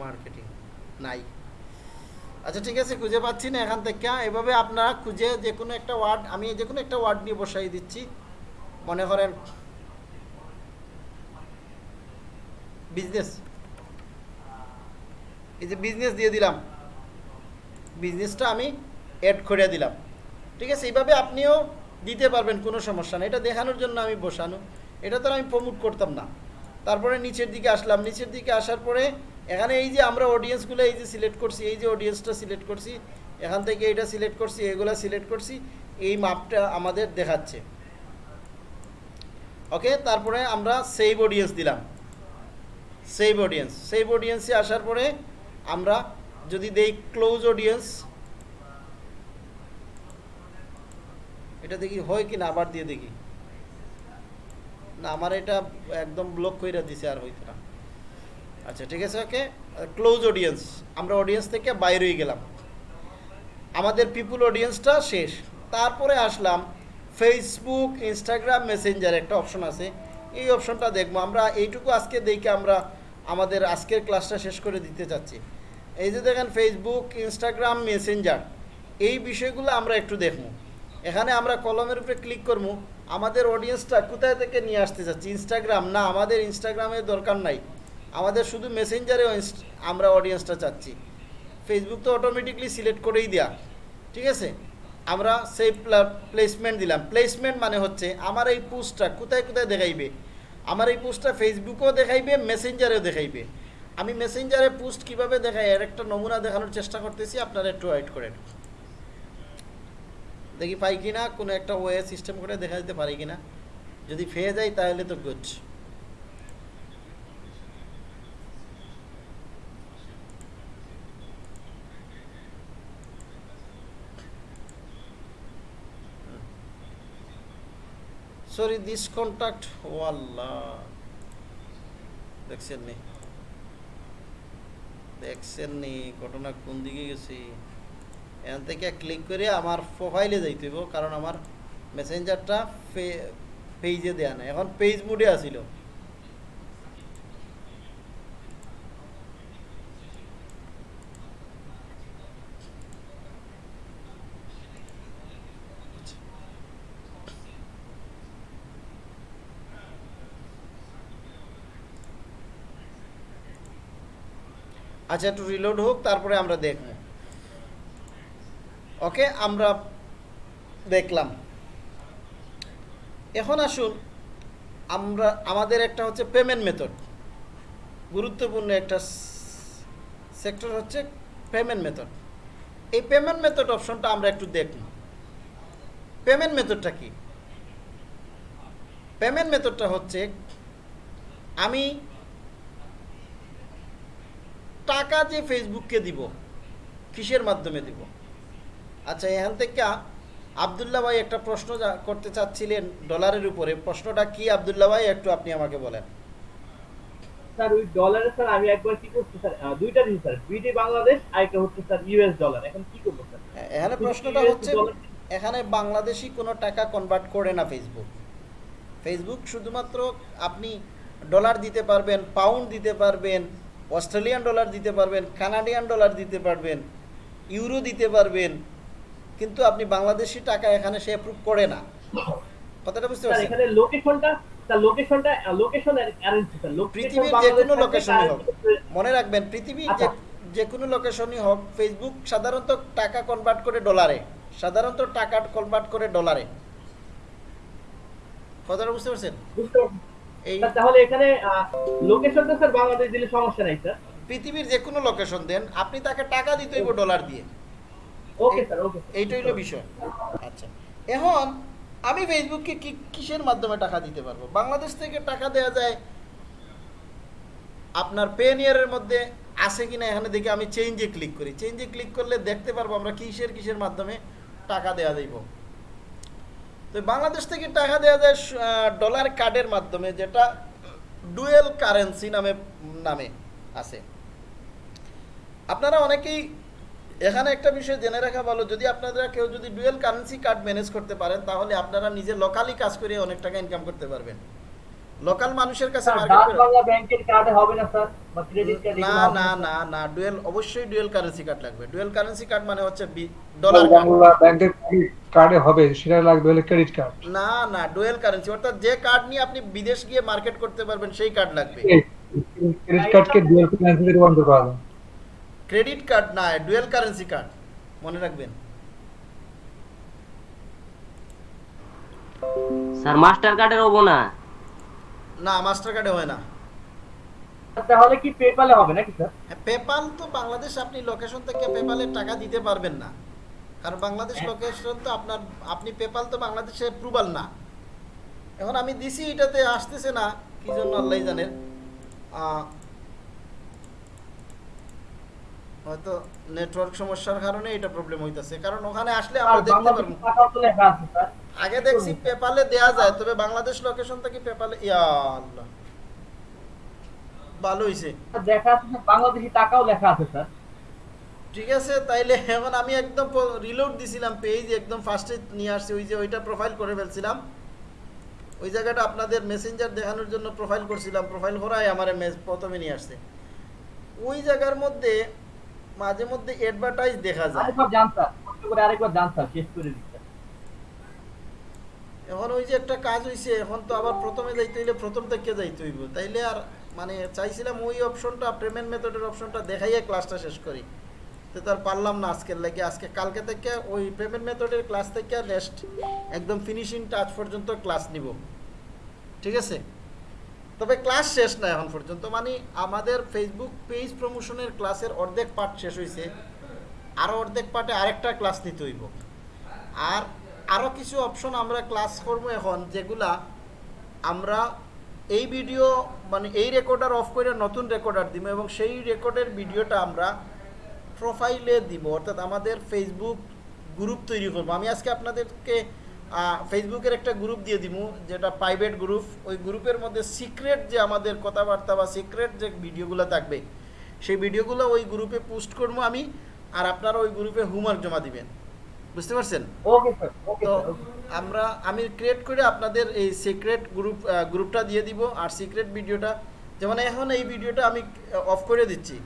মার্কেটিং নাই আচ্ছা ঠিক আছে, খুঁজে পাচ্ছি না এখান থেকে। এভাবে আপনারা খুঁজে যে কোনো একটা ওয়ার্ড আমি যে কোনো একটা ওয়ার্ড নিয়ে বসাই দিচ্ছি। মনে করেন বিজনেস এই যে বিজনেস দিয়ে দিলাম। বিজনেসটা আমি অ্যাড করে দিলাম। ঠিক আছে, এইভাবে আপনিও দিতে পারবেন, কোনো সমস্যা নেই। এটা দেখানোর জন্য আমি বসানো। এটা তো আমি প্রমোট করতাম না। তারপরে নিচের দিকে আসলাম। নিচের দিকে আসার পরে এখানে এই যে আমরা অডিয়েন্সগুলো এই যে সিলেক্ট করছি, এই যে অডিয়েন্সটা সিলেক্ট করছি, এখান থেকে এটা সিলেক্ট করছি, এগুলো সিলেক্ট করছি, এই মাপটা আমাদের দেখাচ্ছে। ওকে তারপরে আমরা সেভ অডিয়েন্স দিলাম। সেভ অডিয়েন্স সেভ অডিয়েন্সে আসার পরে আমরা যদি দেই ক্লোজ অডিয়েন্স এটা দেখি হয় কি না আবার দিয়ে দেখি। না, আমার এটা একদম ব্লক করে দিছে আর হইতো না। আচ্ছা ঠিক আছে, ওকে? ক্লোজ অডিয়েন্স আমরা অডিয়েন্স থেকে বাইরে হয়ে গেলাম। আমাদের পিপুল অডিয়েন্সটা শেষ। তারপরে আসলাম ফেসবুক ইনস্টাগ্রাম মেসেঞ্জার একটা অপশন আছে। এই অপশনটা দেখব। আমরা এইটুকু আজকে দেখে আমরা আমাদের আজকের ক্লাসটা শেষ করে দিতে চাচ্ছি। এই যে দেখেন ফেসবুক ইনস্টাগ্রাম মেসেঞ্জার এই বিষয়গুলো আমরা একটু দেখব। এখানে আমরা কলমের উপরে ক্লিক করব। আমাদের অডিয়েন্সটা কোথায় থেকে নিয়ে আসতে চাচ্ছি? ইনস্টাগ্রাম না, আমাদের ইনস্টাগ্রামের দরকার নাই। আমাদের শুধু মেসেঞ্জারে আমরা অডিয়েন্সটা চাচ্ছি। ফেসবুক তো অটোমেটিকলি সিলেক্ট করেই দেয়া। ঠিক আছে? আমরা সেই প্লেসমেন্ট দিলাম। প্লেসমেন্ট মানে হচ্ছে আমার এই পোস্টটা কোথায় কোথায় দেখাইবে? আমার এই পোস্টটা ফেসবুকেও দেখাইবে মেসেঞ্জারেও দেখাইবে। আমি মেসেঞ্জারে পোস্ট কীভাবে দেখাই? এর একটা নমুনা দেখানোর চেষ্টা করতেছি, আপনারা একটু ওয়েট করেন। দেখি পাই কিনা? কোনো একটা ওয়ে সিস্টেম করে দেখা দিতে পারি কিনা? যদি পেয়ে যাই তাহলে তো গুড সরি দিস কন্ট্যাক্ট ও দেখছেন নি? দেখছেন নি? ঘটনা কোন দিকে গেছি? এখান থেকে ক্লিক করে আমার প্রোফাইলে যাইতে কারণ আমার মেসেঞ্জারটা পেজে দেয়া নাই। এখন পেজ মুডে আসিল। আচ্ছা একটু রিলোড হোক, তারপরে আমরা দেখব। ওকে, আমরা দেখলাম। এখন আসুন, আমরা, আমাদের একটা হচ্ছে পেমেন্ট মেথড গুরুত্বপূর্ণ একটা সেক্টর হচ্ছে পেমেন্ট মেথড এই পেমেন্ট মেথড অপশনটা আমরা একটু দেখব। পেমেন্ট মেথডটা কি? পেমেন্ট মেথডটা হচ্ছে, আমি টাকা যে ফেসবুককে দিব কিসের মাধ্যমে দিব? আচ্ছা এখান থেকে আবদুল্লাহ ভাই একটা প্রশ্ন করতে চাচ্ছিলেন ডলারের উপরে। প্রশ্নটা কি আবদুল্লাহ ভাই? একটু আপনি আমাকে বলেন। স্যার ওই ডলারে স্যার আমি একবার কি করছি স্যার? দুইটা জিনিস স্যার। বিডি বাংলাদেশ আর একটা হচ্ছে স্যার ইউএস ডলার। এখন কি করব স্যার? এখানে প্রশ্নটা হচ্ছে এখানে বাংলাদেশি কোনো টাকা কনভার্ট করে না ফেসবুক ফেসবুক শুধুমাত্র আপনি ডলার দিতে পারবেন পাউন্ড দিতে পারবেন অস্ট্রেলিয়ান ডলার দিতে পারবেন কানাডিয়ান ডলার দিতে পারবেন ইউরো দিতে পারবেন কিন্তু আপনি বাংলাদেশি টাকা এখানে সে অ্যাপ্রুভ করে না। কথাটা বুঝতে পারছেন? এখানে লোকেশনটা স্যার লোকেশনটা লোকেশন অ্যারেঞ্জ পৃথিবীর যে কোনো লোকেশনই হোক। মনে রাখবেন পৃথিবীর যে আচ্ছা। যে কোনো লোকেশনই হোক ফেসবুক সাধারণত টাকা কনভার্ট করে ডলারে সাধারণত টাকা কনভার্ট করে ডলারে কথাটা বুঝতে পারছেন? তাহলে এখানে লোকেশনটা স্যার বাংলাদেশ দিলে সমস্যা নাই স্যার পৃথিবীর যে কোনো লোকেশন দেন আপনি তাকে টাকা দিতে হইব ডলার দিয়ে। ওকে স্যার ওকে এইটা হইল বিষয়। আচ্ছা। এখন আমি ফেসবুককে কি কিসের মাধ্যমে টাকা দিতে পারব? বাংলাদেশ থেকে টাকা দেওয়া যায় আপনার পেনিয়ারের মধ্যে আছে কিনা এখানে দেখে আমি চেঞ্জে ক্লিক করি। চেঞ্জে ক্লিক করলে দেখতে পারব আমরা কিসের কিসের মাধ্যমে টাকা দেওয়া যাইব তো বাংলাদেশ থেকে টাকা দেওয়া যায় ডলার কার্ডের মাধ্যমে, যেটা ডুয়েল কারেন্সি নামে নামে আছে। আপনারা অনেকেই এখানে একটা বিষয় জেনে রাখা ভালো, যদি আপনারা কেউ যদি ডুয়েল কারেন্সি কার্ড ম্যানেজ করতে পারেন, তাহলে আপনারা নিজে লোকালি কাজ করে অনেক টাকা ইনকাম করতে পারবেন। লোকাল মানুষের কাছে মার্কেট ডাচ বাংলা ব্যাংকের কার্ডে হবে না স্যার? বা ক্রেডিট কার্ড না না না না ডুয়েল অবশ্যই ডুয়েল কারেন্সি কার্ড লাগবে। ডুয়েল কারেন্সি কার্ড মানে হচ্ছে ডলার বাংলা ব্যাংকের কার্ডে হবে সেটা লাগবে হলে ক্রেডিট কার্ড না না ডুয়েল কারেন্সি অর্থাৎ যে কার্ড নিয়ে আপনি বিদেশ গিয়ে মার্কেট করতে পারবেন সেই কার্ড লাগবে। ক্রেডিট কার্ডকে ডুয়াল কারেন্সিতে রূপান্তর করা যায় ক্রেডিট কার্ড না ডুয়েল কারেন্সি কার্ড মনে রাখবেন। স্যার মাস্টার কার্ডের হব না না মাস্টার কার্ডে হয় না। তাহলে কি পেপালে হবে নাকি স্যার পেপাল তো বাংলাদেশ আপনি লোকেশন থেকে পেপালে টাকা দিতে পারবেন না। কারণ বাংলাদেশ লোকেশন তো আপনার আপনি পেপাল তো বাংলাদেশে অ্যাপ্রুভাল না। এখন আমি দিছি এটাতে আসতেছে না কি জন্য আল্লাহ জানেন হয়তো নেটওয়ার্ক সমস্যার কারণে এটা প্রবলেম হইতাছে। কারণ ওখানে আসলে আমরা দেখতে পারব। আগে দেখছি পেপালে দেয়া যায় তবে বাংলাদেশ লোকেশন থেকে পেপালে ইয়া আল্লাহ। ভালো হইছে। দেখা আছে বাংলাদেশি টাকাও লেখা আছে স্যার। ঠিক আছে তাইলে এখন আমি একদম রিলোড দিছিলাম পেজ একদম ফার্স্টে নিয়ে আসছি ওই যে ওইটা প্রোফাইল করে ফেলছিলাম। ওই জায়গাটা আপনাদের মেসেঞ্জার দেখানোর জন্য প্রোফাইল করছিলাম প্রোফাইল করাই আমার প্রথমে নিয়ে আসছে। ওই জায়গার মধ্যে মাঝে মধ্যে অ্যাডভার্টাইজ দেখা যায়। আরেকবার জান স্যার। কষ্ট করে আরেকবার জান স্যার শেষ করে দিচ্ছেন এখন ওই যে একটা কাজ হইছে, এখন তো আবার প্রথমে যাইতে হইলে প্রথম থেকে যাইতে হইব। তাইলে আর মানে চাইছিলাম ওই অপশনটা পেমেন্ট মেথডের অপশনটা দেখাইয়া ক্লাসটা শেষ করি। তো তার পারলাম না আজকের লাগে। আজকে কালকে থেকে ওই পেমেন্ট মেথডের ক্লাস থেকে আর নেক্সট একদম ফিনিশিং টাচ পর্যন্ত ক্লাস নিব। ঠিক আছে? তবে ক্লাস শেষ না এখন পর্যন্ত। মানে আমাদের ফেসবুক পেজ প্রমোশনের ক্লাসের অর্ধেক পার্ট শেষ হয়েছে আরও অর্ধেক পার্টে আরেকটা ক্লাস নিতে হইব। আর আরও কিছু অপশন আমরা ক্লাস করব এখন, যেগুলা আমরা এই ভিডিও মানে এই রেকর্ডার অফ করে নতুন রেকর্ডার দিব এবং সেই রেকর্ডের ভিডিওটা আমরা প্রোফাইলে দিব। অর্থাৎ আমাদের ফেসবুক গ্রুপ তৈরি করব। আমি আজকে আপনাদেরকে ফেসবুকের একটা গ্রুপ দিয়ে দিব, যেটা প্রাইভেট গ্রুপ ওই গ্রুপের মধ্যে সিক্রেট যে আমাদের কথাবার্তা বা সিক্রেট যে ভিডিওগুলো থাকবে, সেই ভিডিওগুলো ওই গ্রুপে পোস্ট করব আমি, আর আপনারা ওই গ্রুপে হোমওয়ার্ক জমা দিবেন। বুঝতে পারছেন? ওকে স্যার ওকে তো আমরা আমি ক্রিয়েট করে আপনাদের এই সিক্রেট গ্রুপ গ্রুপটা দিয়ে দিব আর সিক্রেট ভিডিওটা যেমন এখন এই ভিডিওটা আমি অফ করে দিচ্ছি।